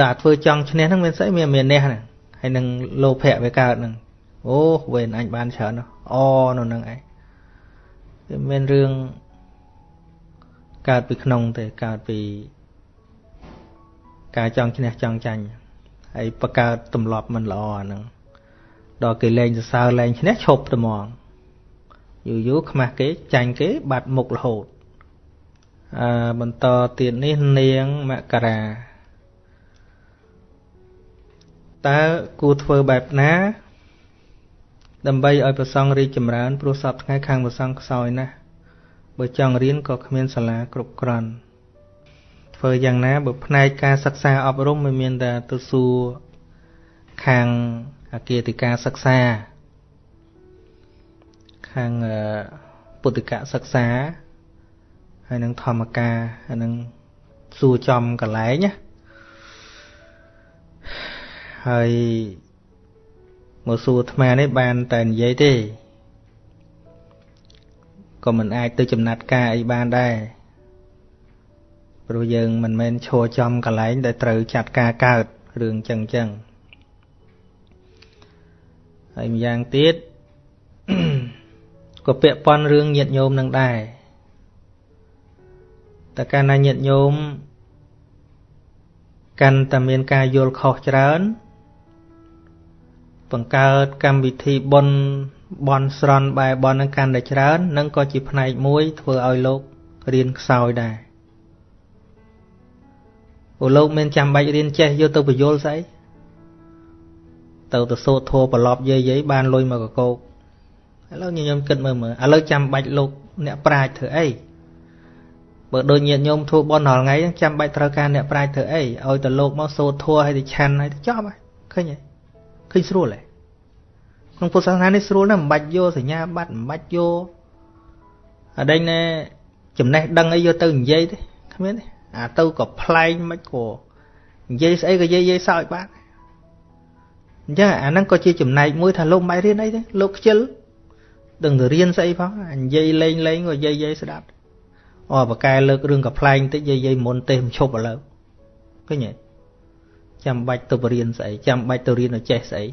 ដល់ធ្វើចង់ឈ្នះហ្នឹងមានស្អីមានមាននេះហ្នឹងហើយនឹងលោភៈវាកើតហ្នឹងអូវេនអញបានច្រើនអូនៅហ្នឹងឯងវាមានរឿងកើតពីក្នុងទេកើតពីការចង់ឈ្នះចង់ចាញ់ហើយបកើតទម្លាប់មិនល្អអាហ្នឹងដល់គេលែងសរសើរលែងឈ្នះឈប់ត្មង យូរយូរខ្មាស់គេចាញ់គេបាត់មុខរហូតអឺបន្តទៀតនេះនាងមករាតើគួរធ្វើបែបណា ដើម្បីឲ្យប្រសង់រីកចម្រើនព្រោះសពថ្ងៃខាងប្រសង់ខ្សោយណាស់បើចង់រៀនក៏គ្មានសាលាគ្រប់គ្រាន់ធ្វើយ៉ាងណាបើផ្នែកការសិក្សាអប់រំមិនមានតែទៅសួរខាងអាគារការសិក្សា ខាងពុទ្ធិកសិក្សាហើយនឹងធម្មការហើយនឹងសួរចំកន្លែងណាហើយមកសួរអាត្មានេះបានតែនិយាយទេក៏មិនអាចទៅចំណាត់ការអីបានដែរព្រោះយើងមិនមែនឈរចំកន្លែងដែលត្រូវចាត់ការកើតរឿងចឹងចឹងហើយម្យ៉ាងទៀត ក៏ពាក់ព័ន្ធរឿងញាតញោមនឹងដែរតែកាលណាញាតញោមកាន់តែមានការយល់ខុសច្រើន បង្កើតកម្មវិធីបុណ្យបន់ស្រន់បែបន់នឹងកាន់តែច្រើននឹងក៏ជាផ្នែកមួយធ្វើឲ្យលោករៀនខ្សោយដែរអូលោកមានចាំបាច់រៀនចេះយកទៅបញ្យល់ស្អីទៅទៅសូត្រធัวប្រឡប់យាយយាយបានលុយមកកកោក ឥឡូវញញឹមគិតមើលមើលឥឡូវចាំបាច់លោកអ្នកប្រាជ្ញធ្វើអីបើដូចញាតិញោមធัวបនរាល់ថ្ងៃចាំបាច់ត្រូវការអ្នកប្រាជ្ញធ្វើអីឲ្យទៅលោកមកសូត្រធัวឲ្យទៅឆាន់ឲ្យទៅចប់ហើយឃើញទេឃើញស្រួលទេក្នុងពុទ្ធសាសនានេះស្រួលណាស់មិនបាច់យកសញ្ញាបត្រមិនបាច់យកអដេញណែចំណេះដឹងអីយកទៅនិយាយទេគ្មានទេអាទៅក៏ប្លែងមិនក៏និយាយស្អីក៏និយាយនិយាយសើចបានអញ្ចឹងអាហ្នឹងក៏ជាចំណែកមួយថាលោកមិនបាច់រៀនអីទេលោកខ្ជិល ដឹងទៅរៀនស្អីផងនិយាយលេងលេងក៏និយាយនិយាយស្ដាប់អូបកែលើករឿងកំ pl ែងតិចនិយាយមុនទេមិនឈប់ឥឡូវឃើញទេចាំបាច់ទៅបរៀនស្អីចាំបាច់ទៅរៀនឲ្យចេះស្អី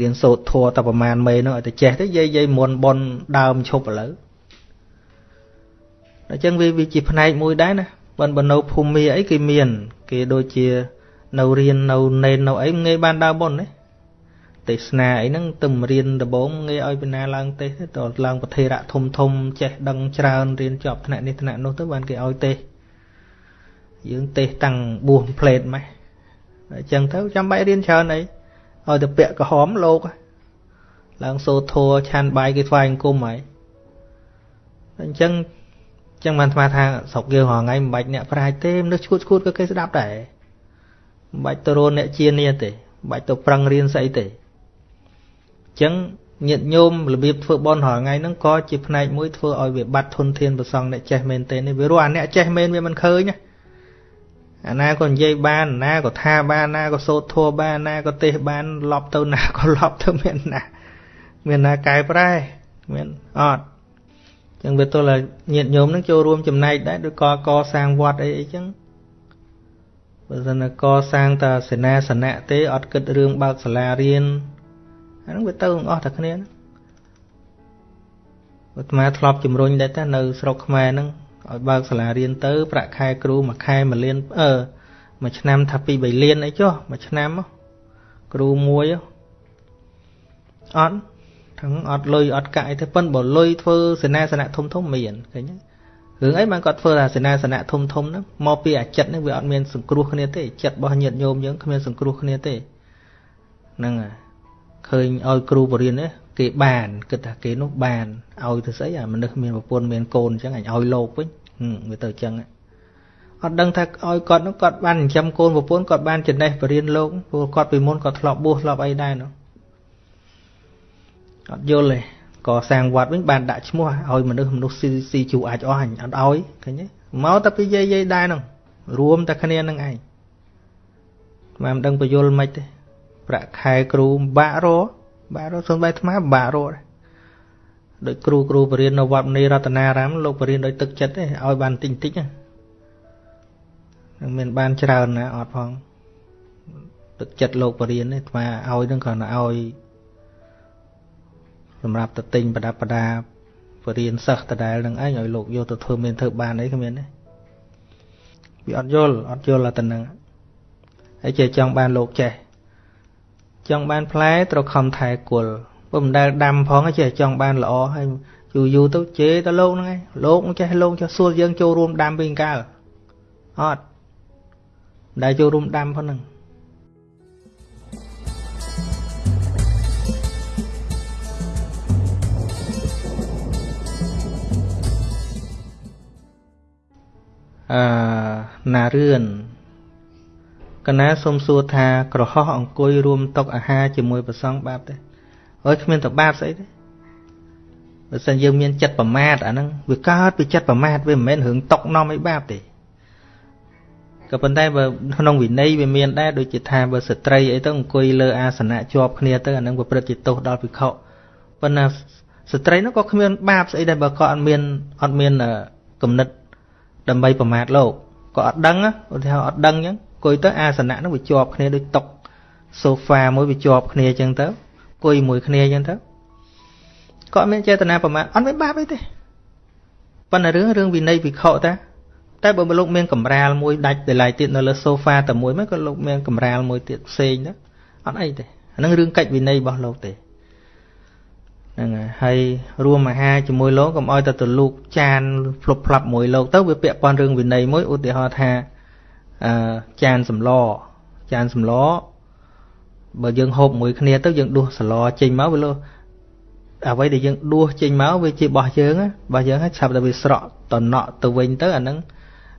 រៀនសូត្រធัวតែប្រមាណមេនោះឲ្យទៅចេះទៅយាយយាយមុនបនដើមឈប់ឥឡូវអញ្ចឹងវាវាជាផ្នែកមួយដែរណាបើនៅភូមិអីគេមាន គេដូចជានៅរៀននៅនេននៅអីងាយបានដើរបុណ្យ ទេទេសនាអីហ្នឹងទៅរៀនដំបងងាយឲ្យពីណាឡើងទេសទេតឡើងប្រធេរៈធំធំចេះដឹងច្រើនរៀនជាប់ថ្នាក់នេះថ្នាក់នោះទៅបានគេឲ្យទេសយើងទេសតាំងបួសផ្លេតម៉េះអញ្ចឹងទៅចាំបាច់រៀនច្រើនអីឲ្យទៅពាក់ក្រហមលោកឡើងសូធัวឆានបាយគេថ្វាយអង្គមហើយអញ្ចឹងចឹងបានស្មាថាស្រុកយើងរងថ្ងៃមិនបាច់អ្នកប្រាជ្ញទេមនុស្សឈួតឈួតក៏គេស្ដាប់ដែរមិនបាច់ទៅរនអ្នកជានីទេមិនបាច់ទៅប្រឹងរៀនស្អីទេ ចឹងញាតញោមរបៀបធ្វើបន់រាល់ថ្ងៃហ្នឹងក៏ជាផ្នែកមួយធ្វើឲ្យវាបាត់ធនធានប្រសងអ្នកចេះមែនទេនេះវារស់អាអ្នកចេះមែនវាមិនឃើញអាណាក៏និយាយបានអាណាក៏ថាបានណាក៏សូត្រធัวបានណាក៏ទេសបានលប់ទៅណាក៏លប់ទៅមានណាមានណាកែប្រែមានអត់ចឹងវាទល់តែញាតញោមនឹងចូលរួមចំណែកដែរដូចកកសាងវត្តអីអីចឹងបើសិនកសាងតាសេនាសនៈទេអត់គិតរឿងបើកសាលារៀន អាហ្នឹងវាទៅអស់តែគ្នាហ្នឹងអាត្មាធ្លាប់ជំរុញដែរតានៅស្រុកខ្មែរហ្នឹងឲ្យបើកសាលារៀនទៅ ប្រាក់ខែគ្រូមួយខែ1លានអឺមួយឆ្នាំថាពី3លានអីចុះមួយឆ្នាំគ្រូមួយអត់ថឹងអត់លុយអត់កាក់អីទេប៉ុនបើលុយធ្វើសេនាសនៈធំធំមានឃើញទេរឿងអីបានគាត់ធ្វើថាសេនាសនៈធំធំហ្នឹងមកពីអាចិត្តហ្នឹងវាអត់មានសង្គ្រោះគ្នាទេចិត្តរបស់ញាតិញោមយើងគ្មានសង្គ្រោះគ្នាទេហ្នឹងហើយ ឃើញឲ្យគ្រូបរិញ្ញាគេបានគិតថាគេនោះបានឲ្យទៅស្អីអាមនុស្សមានប្រពន្ធមានកូនអញ្ចឹងអញឲ្យលោកវិញវាទៅអញ្ចឹងអត់ដឹងថាឲ្យគាត់នោះគាត់បានចិញ្ចឹមកូនប្រពន្ធគាត់បានចំណេះបរិញ្ញាលោកព្រោះគាត់ពីមុនគាត់ធ្លាប់បួសធ្លាប់អីដែរនោះអត់យល់ទេក៏សាងវត្តវិញបានដាក់ឈ្មោះឲ្យមនុស្សមនុស្សស៊ីស៊ីជួអាចអស់អញអត់ឲ្យឃើញទេមកតែពីយាយយាយដែរនោះរួមតែគ្នានឹងឯងមិនដឹងបញ្យល់មិនទេ ប្រាក់ខែគ្រូបាក់របាក់រសំបីថ្មបាក់រដូចគ្រូគ្រូបរៀននៅវត្តមនីរតនារាមលោកបរៀនដោយទឹកចិត្តទេឲ្យបានតិចតិចហ្នឹងមានបានច្រើនណាអត់ផងទឹកចិត្តលោកបរៀននេះថ្មឲ្យនឹងគ្រាន់តែឲ្យសម្រាប់ទៅទិញប្រដាប់ប្រដាបរៀនសិស្សដដែលនឹងឯងឲ្យលោកយកទៅធ្វើមានធ្វើបានអីគ្មានទេវាអត់យល់អត់យល់តែនឹងហើយចេះចង់បានលោកចេះ ចង់បានផ្លែត្រូវខំថែគល់បើមិនដែលដាំផងចេះចង់បានល្អហើយយូរយូរទៅជេរទៅលោកហ្នឹងឯងលោកចេះលោកចេះសួរយើងចូលរួមដាំវិញកាលអត់ដែលចូលរួមដាំផងហ្នឹងអឺណារឿន កណាសុំសួរថាក្រហោះអង្គុយរួមតុអាហារជាមួយប្រសងបាបទេអើយគ្មានតបាបស្អីទេបើសិនយើងមានចិត្តប្រមាទអាហ្នឹងវាកើតពីចិត្តប្រមាទវាមិនមែនរឿងតុកនាំឲ្យបាបទេក៏ប៉ុន្តែបើក្នុងវិន័យវាមានដែរដូចជាថាបើស្ត្រីអីទៅអង្គុយលើអាសនៈជាប់គ្នាទៅអាហ្នឹងវាព្រឹត្តជាទោសដល់ភិក្ខុប៉ុន្តែស្ត្រីនោះក៏គ្មានបាបស្អីដែរបើគាត់អត់មានអត់មានគំនិតដើម្បីប្រមាថលោកក៏អត់ដឹងឧទាហរណ៍អត់ដឹងអញ្ចឹង អង្គុយទៅអាសនៈនោះវាជាប់គ្នាដូចតុសូហ្វាមួយវាជាប់គ្នាអញ្ចឹងទៅអង្គុយមួយគ្នាអញ្ចឹងទៅក៏អត់មានចេតនាប្រមាថអត់មានបាបអីទេប៉ុន្តែរឿងរឿងវិន័យវិខតាតែបើលោកមានកម្រាលមួយដាច់ដលៃទៀតនៅលើសូហ្វាតែមួយមកក៏លោកមានកម្រាលមួយទៀតផ្សេងទៅអត់អីទេអានឹងរឿងកិច្ចវិន័យរបស់លោកទេហ្នឹងហើយរួមអាហារជាមួយលោកកុំឲ្យតែទៅលូកចានភ្លុបផ្លាប់មួយលោកទៅវាពាក់ព័ន្ធរឿងវិន័យមួយឧទាហរណ៍ថា អឺចានសម្លចានសម្លបើយើងហូបមួយគ្នាទៅយើងដួសសឡចេញមកវាលោអ្វីដែលយើងដួសចេញមកវាជារបស់យើងរបស់យើងហើយឆាប់តែវាស្រក់តណក់ទៅវិញទៅអាហ្នឹង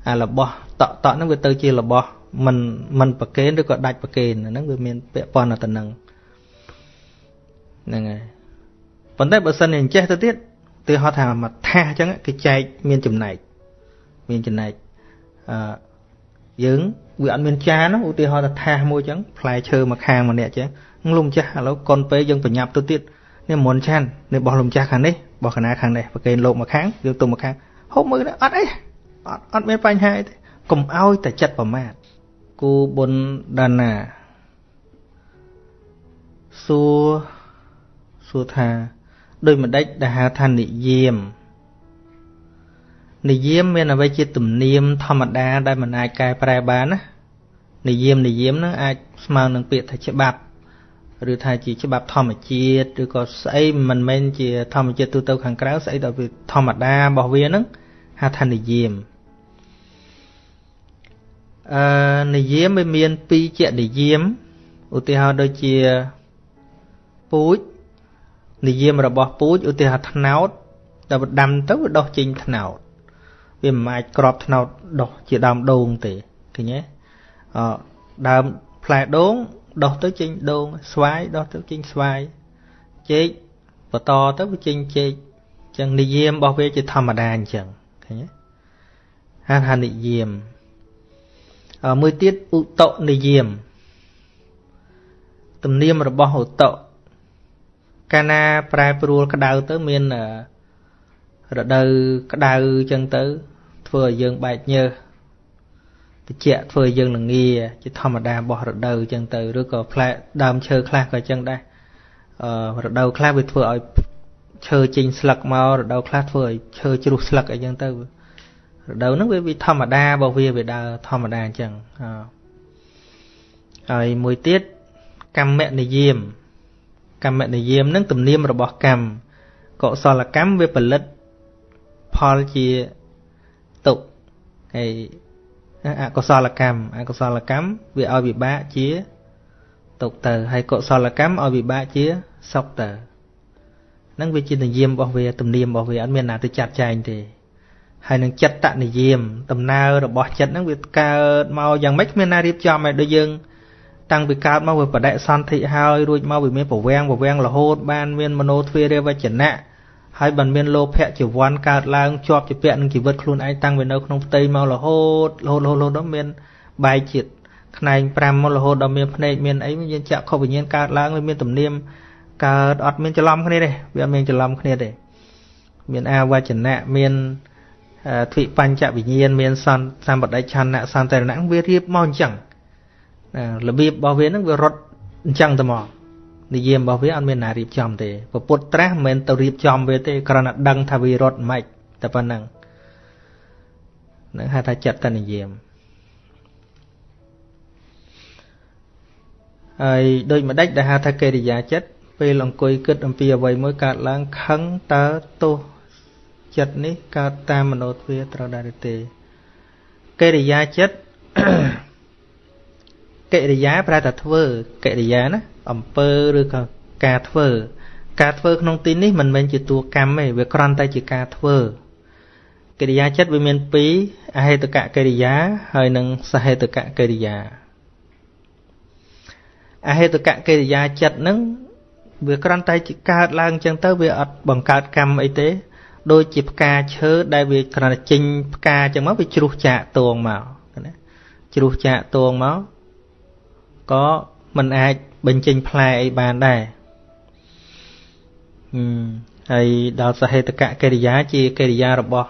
អារបស់តក់តក់ហ្នឹងវាទៅជារបស់មិនមិនប្រកេនឬក៏ដាច់ប្រកេនអាហ្នឹងវាមានពាក់ព័ន្ធទៅនឹងហ្នឹងហើយប៉ុន្តែបើសិនជាអញ្ចេះទៅទៀតទីហៅថាមកថាអញ្ចឹងគេចែកមានចំណែកមានចំណែកអឺ យើងវាអត់មានចានឧទាហរណ៍ថាថាមួយអញ្ចឹងផ្លែឈើមកខាងម្នាក់អញ្ចឹងលោកម្ចាស់ឥឡូវកុនពេយើងប្រញាប់ទៅទៀតនេះមុនឆាននេះបោះលោកម្ចាស់ខាងនេះបោះកណាខាងនេះប្រកេនលោកមកខាងយើងទៅមកខាងហូបមើលអត់អីអត់អត់មានបញ្ហាអីទេកុំឲ្យតែចិត្តប្រមាទគូបុណ្យដាណាសួរសួរថាដោយម្ដេចដែលហៅថានិយាម និយាមមានអ្វីជាទំនៀមធម្មតាដែលមិនអាចកែប្រែបានណានិយាមនិយាមហ្នឹងអាចស្មើនឹងពាក្យថាច្បាប់ឬថាជាច្បាប់ធម្មជាតិឬក៏ស្អីមិនមែនជាធម្មជាតិទូទៅខាងក្រៅស្អីដល់វាធម្មតារបស់វាហ្នឹងហៅថានិយាមអឺនិយាមវាមានពីរជានិយាមឧទាហរណ៍ដូចជាពូជនិយាមរបស់ពូជឧទាហរណ៍ថ្នោតដល់ដាំទៅវាដុះចេញថ្នោត វាមិនអាចក្របថ្នោតដុះជាដើមដូងទេឃើញទេអដើមផ្លែដូងដុះទៅចេញដូងស្វាយដុះទៅចេញស្វាយចេកបន្តទៅវាចេញចេកអញ្ចឹងនិយាមរបស់វាជាធម្មតាអញ្ចឹងឃើញទេហានហានិយាមអមួយទៀតឧតនិយាមទំនៀមរបស់ឧតកាលណាប្រែប្រួលក្តៅទៅមានរដូវក្តៅអញ្ចឹងទៅ ធ្វើឲ្យយើងបែកញើសតិចធ្វើឲ្យយើងល្ងាជាធម្មតារបស់រដូវអញ្ចឹងទៅឬក៏ផ្លែដើមឈើខ្លះក៏អញ្ចឹងដែរអឺរដូវខ្លះវាធ្វើឲ្យឈើចេញស្លឹកមករដូវខ្លះធ្វើឲ្យឈើជ្រុះស្លឹកអីចឹងទៅរដូវហ្នឹងវាវាធម្មតារបស់វាវាដើរធម្មតាអញ្ចឹងហើយមួយទៀតកម្មនិយាមកម្មនិយាមហ្នឹងទំនៀមរបស់កម្មកុសលកម្មវាផលិតផលជាទុក ហើយអកុសលកម្មអកុសលកម្មវាឲ្យវិបាកជាទុកទៅហើយកុសលកម្មឲ្យវិបាកជាសុខទៅហ្នឹងវាជានិយមរបស់វាទំនៀមរបស់វាអត់មានណាទៅចាត់ចែងទេហើយនឹងចិត្តតនិយមដំណើររបស់ចិត្តហ្នឹងវាកើតមកយ៉ាងម៉េចគ្មានណារៀបចំឲ្យដូចយើងតាំងពីកើតមកវាបដិសន្ធិហើយរួចមកវាមានប្រវាំងប្រវាំងរហូតបានមានមโนទ្វេរវចនៈ ហើយបានមានលោភៈជីវ័នកើតឡើងជាប់ជាពាក់នឹងជីវិតខ្លួនឯងតាំងពីនៅក្នុងផ្ទៃមករហូតរហូតរហូតរហូតដល់មានបែកជាតិខ្នែង5មករហូតដល់មានភ្នែកមានអីមានចក្ខុវិញ្ញាណកើតឡើងវាមានទំនៀមកើតអត់មានច្រឡំគ្នាទេវាអត់មានច្រឡំគ្នាទេមានអាវចនៈមានទ្វិបញ្ចវិញ្ញាណមានសន្សម្បដិឆន្ទៈសន្តិរណៈវារៀបមកអញ្ចឹងរបៀបរបស់វាហ្នឹងវារត់អញ្ចឹងទៅមក និយាមរបស់វាអត់មានណារៀបចំទេពពុទ្ធត្រាស់មិនមែនទៅរៀបចំវាទេគ្រាន់តែដឹងថាវារត់មិនតែប៉ុណ្ណឹងនឹងហៅថាចិត្តនិយាមហើយដូចម្ដេចដែលហៅថាកិរិយាចិត្តពេលអង្គុយគិតអំពីអ្វីមួយកើតឡើងខឹងតើទោសចិត្តនេះកើតតាមមโนទ្វាត្រូវដែរឬទេកិរិយាចិត្តកិរិយាប្រែថាធ្វើកិរិយាណាអំពើឬក៏ការធ្វើ ការធ្វើក្នុងទីនេះមិនមែនជាតួកម្មទេវាគ្រាន់តែជាការធ្វើកិរិយាចិត្តវាមាន2អហេតុកកិរិយាហើយនិងសហេតុកកិរិយាអហេតុកកិរិយាចិត្តហ្នឹងវាគ្រាន់តែជាកើតឡើងអញ្ចឹងទៅវាអត់បង្កើតកម្មអីទេ ដូចជាផ្កាឈើដែលវាគ្រាន់តែចេញផ្កាអញ្ចឹងមកវាជ្រុះចាកតួងមកណាជ្រុះចាកតួងមកក៏មិនអាច បញ្ចេញផ្លែអីបានដែរហើយដល់សហេតុកកិរិយាជាកិរិយារបស់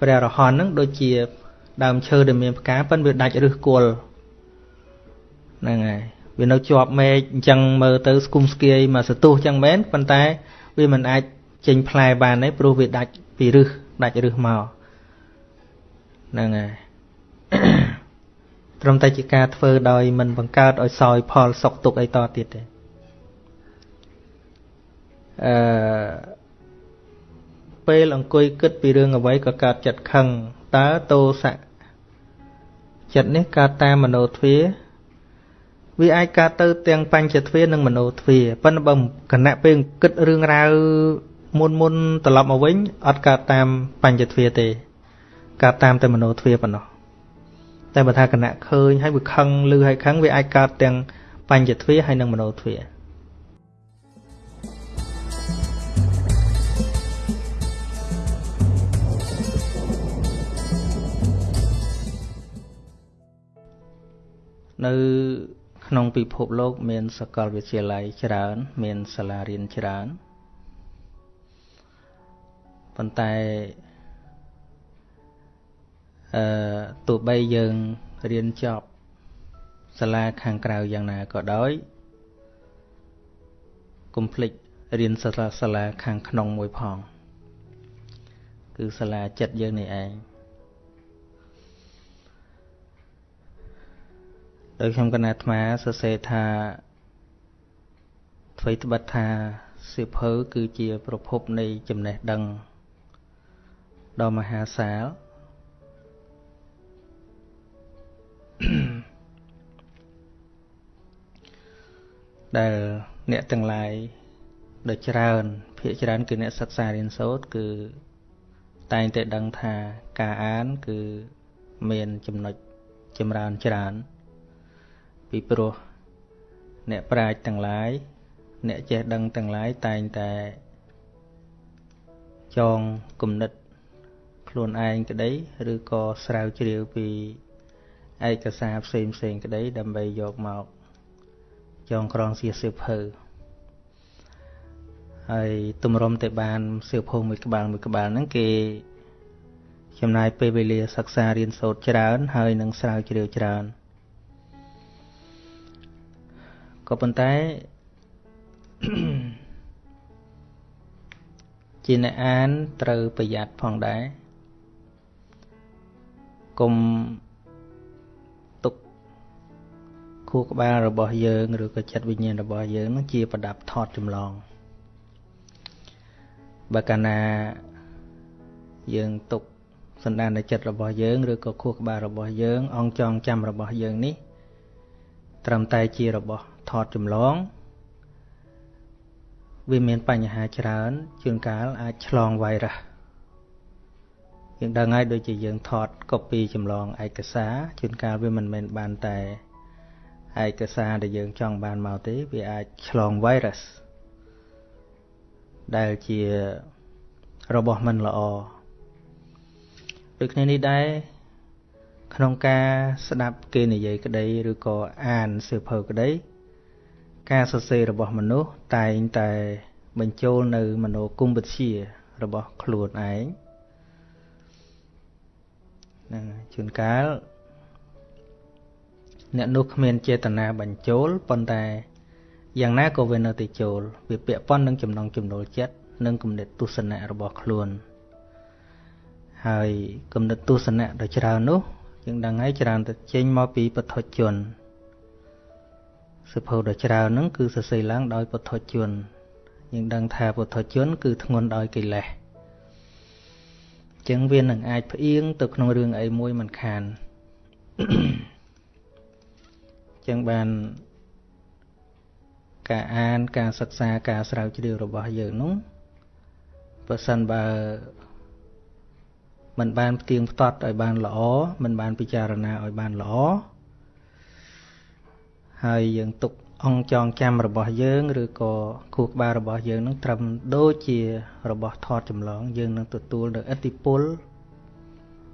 ព្រះរហន្តហ្នឹងដូចជាដើមឈើដែលមានផ្កាប៉ិនវាដាច់ឫសគល់ហ្នឹងហើយវានៅជាប់មែកអញ្ចឹងមើលទៅស្គុំស្គៀយមកសទុះអញ្ចឹងមែនប៉ុន្តែវាមិនអាចចេញផ្លែបានទេព្រោះវាដាច់ពីឫសដាច់ឫសមកហ្នឹងហើយ ត្រឹមតែជាការធ្វើដោយមិនបង្កើតឲ្យសោយផលសុខទុក្ខអីតទៀតទេអឺពេលអង្គុយគិតពីរឿងអ្វីក៏កើតចិត្តខឹងតើតោសៈចិត្តនេះកើតតាមមโนទ្វាវាអាចកើតទៅទាំងបញ្ចទ្វានិងមโนទ្វាប៉ុន្តែបើគណៈពេលគិតរឿងរ៉ាវមុនមុនត្រឡប់មកវិញអត់កើតតាមបញ្ចទ្វាទេកើតតាមតែមโนទ្វាប៉ុណ្ណោះ តែបើថាគណៈឃើញហើយវាខឹងឮហើយខឹងវាអាចកើតទាំងបញ្ចទ្វាហើយនិងមโนទ្វានៅក្នុងពិភពលោកមានសកលវិទ្យាល័យច្រើន មានសាលារៀនច្រើនប៉ុន្តែ អឺទោះបីយើងរៀនចប់សាលាខាងក្រៅយ៉ាងណាក៏ដោយកុំភ្លេចរៀនសាលាសាលាខាងក្នុងមួយផង គឺសាលាចិត្តយើងនេះឯងដោយខ្ញុំកណាអាត្មាសរសេរថាអ្វីត្បិតថាសៀវភៅគឺជាប្រភពនៃចំណេះដឹងដ៏មហាសាល ដែលអ្នកទាំងឡាយដ៏ច្រើនភាគច្រើនគឺអ្នកសិក្សារៀនសូត្រគឺតែងតែដឹងថាការអានគឺមានចំណុចចម្រើនច្រើន ពីព្រោះអ្នកប្រាជ្ញទាំងឡាយអ្នកចេះដឹងទាំងឡាយតែងតែចងគំនិតខ្លួនឯងក្តី ឬក៏ស្រាវជ្រាវពី ឯកសារផ្សេងផ្សេងក្តីដើម្បីយកមកចងក្រងជាសៀវភៅហើយទម្រាំតែបានសៀវភៅមួយក្បាលមួយក្បាលហ្នឹងគេចំណាយពេលវេលាសិក្សារៀនសូត្រច្រើន ហើយនឹងស្រាវជ្រាវច្រើនក៏ប៉ុន្តែជាអ្នកអានត្រូវប្រយ័ត្នផងដែរកុំ ខួរក្បាលរបស់យើងឬក៏ចិត្តវិញ្ញាណរបស់យើងនឹងជាប្រដាប់ថតចម្លងបើកាលណាយើងទុកសន្តានចិត្តរបស់យើងឬក៏ខួរក្បាលរបស់យើង អង្គចងចាំរបស់យើងនេះ ត្រឹមតែជារបស់ថតចម្លងវាមានបញ្ហាច្រើនជួនកាលអាចឆ្លងវ៉ៃរ៉ាសយើងដឹងហើយដូចជាយើងថតកូពីចម្លងឯកសារជួនកាលវាមិនមែនបានតែ ឯកសារដែលយើងចង់បានមកទេវាអាចឆ្លងវ៉ៃរ៉ាសដែលជារបស់មិនល្អដូចគ្នានេះដែរក្នុងការស្ដាប់គេនិយាយក្តីឬក៏អានសៀវភៅក្តី ការសរសេររបស់មនុស្សតែងតែបញ្ចូលនៅមโนគមវិទ្យារបស់ខ្លួនឯងហ្នឹងជួនកាល អ្នកនោះគ្មានចេតនាបញ្ចូលប៉ុន្តែយ៉ាងណាក៏វានៅតែចូលវាពាក់ព័ន្ធនឹងចំណងចំណូលចិត្តនិងគំនិតទស្សនៈរបស់ខ្លួនហើយគំនិតទស្សនៈដ៏ច្រើននោះយើងដឹងហើយច្រើនទៅចេញមកពីពធជនសិភៅដ៏ច្រើនហ្នឹងគឺសរសេរឡើងដោយពុទ្ធជនយើងដឹងថាពុទ្ធជន គឺធ្ងន់ដោយកិលេសអញ្ចឹងវានឹងអាចផ្អៀងទៅក្នុងរឿងអីមួយមិនខានអញ្ចឹងបានការអានការសិក្សាការស្រាវជ្រាវរបស់យើងនោះបើសិនបើមិនបានផ្ទៀងផ្ទាត់ឲ្យបានល្អមិនបានពិចារណាឲ្យបានល្អហើយយើងទុកអង្គចងចាំរបស់យើងឬក៏ខួរក្បាលរបស់យើងនឹងត្រឹមដូចជារបស់ថតចម្លង យើងនឹងទទួលនៅឥទ្ធិពល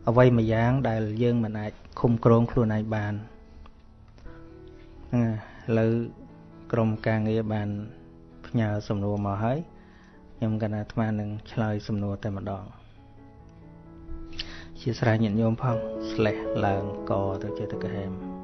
អ្វីមួយយ៉ាងដែលយើងមិនអាចឃុំក្រងខ្លួនឯងបាន ហ្នឹងឥឡូវក្រុមការងារបានផ្ញើសំណួរមកហើយខ្ញុំកណាអាត្មានឹងឆ្លើយសំណួរតែម្ដងជាស្រ័យញាតិញោមផងស្លេះឡើងកទៅជាទៅកហែម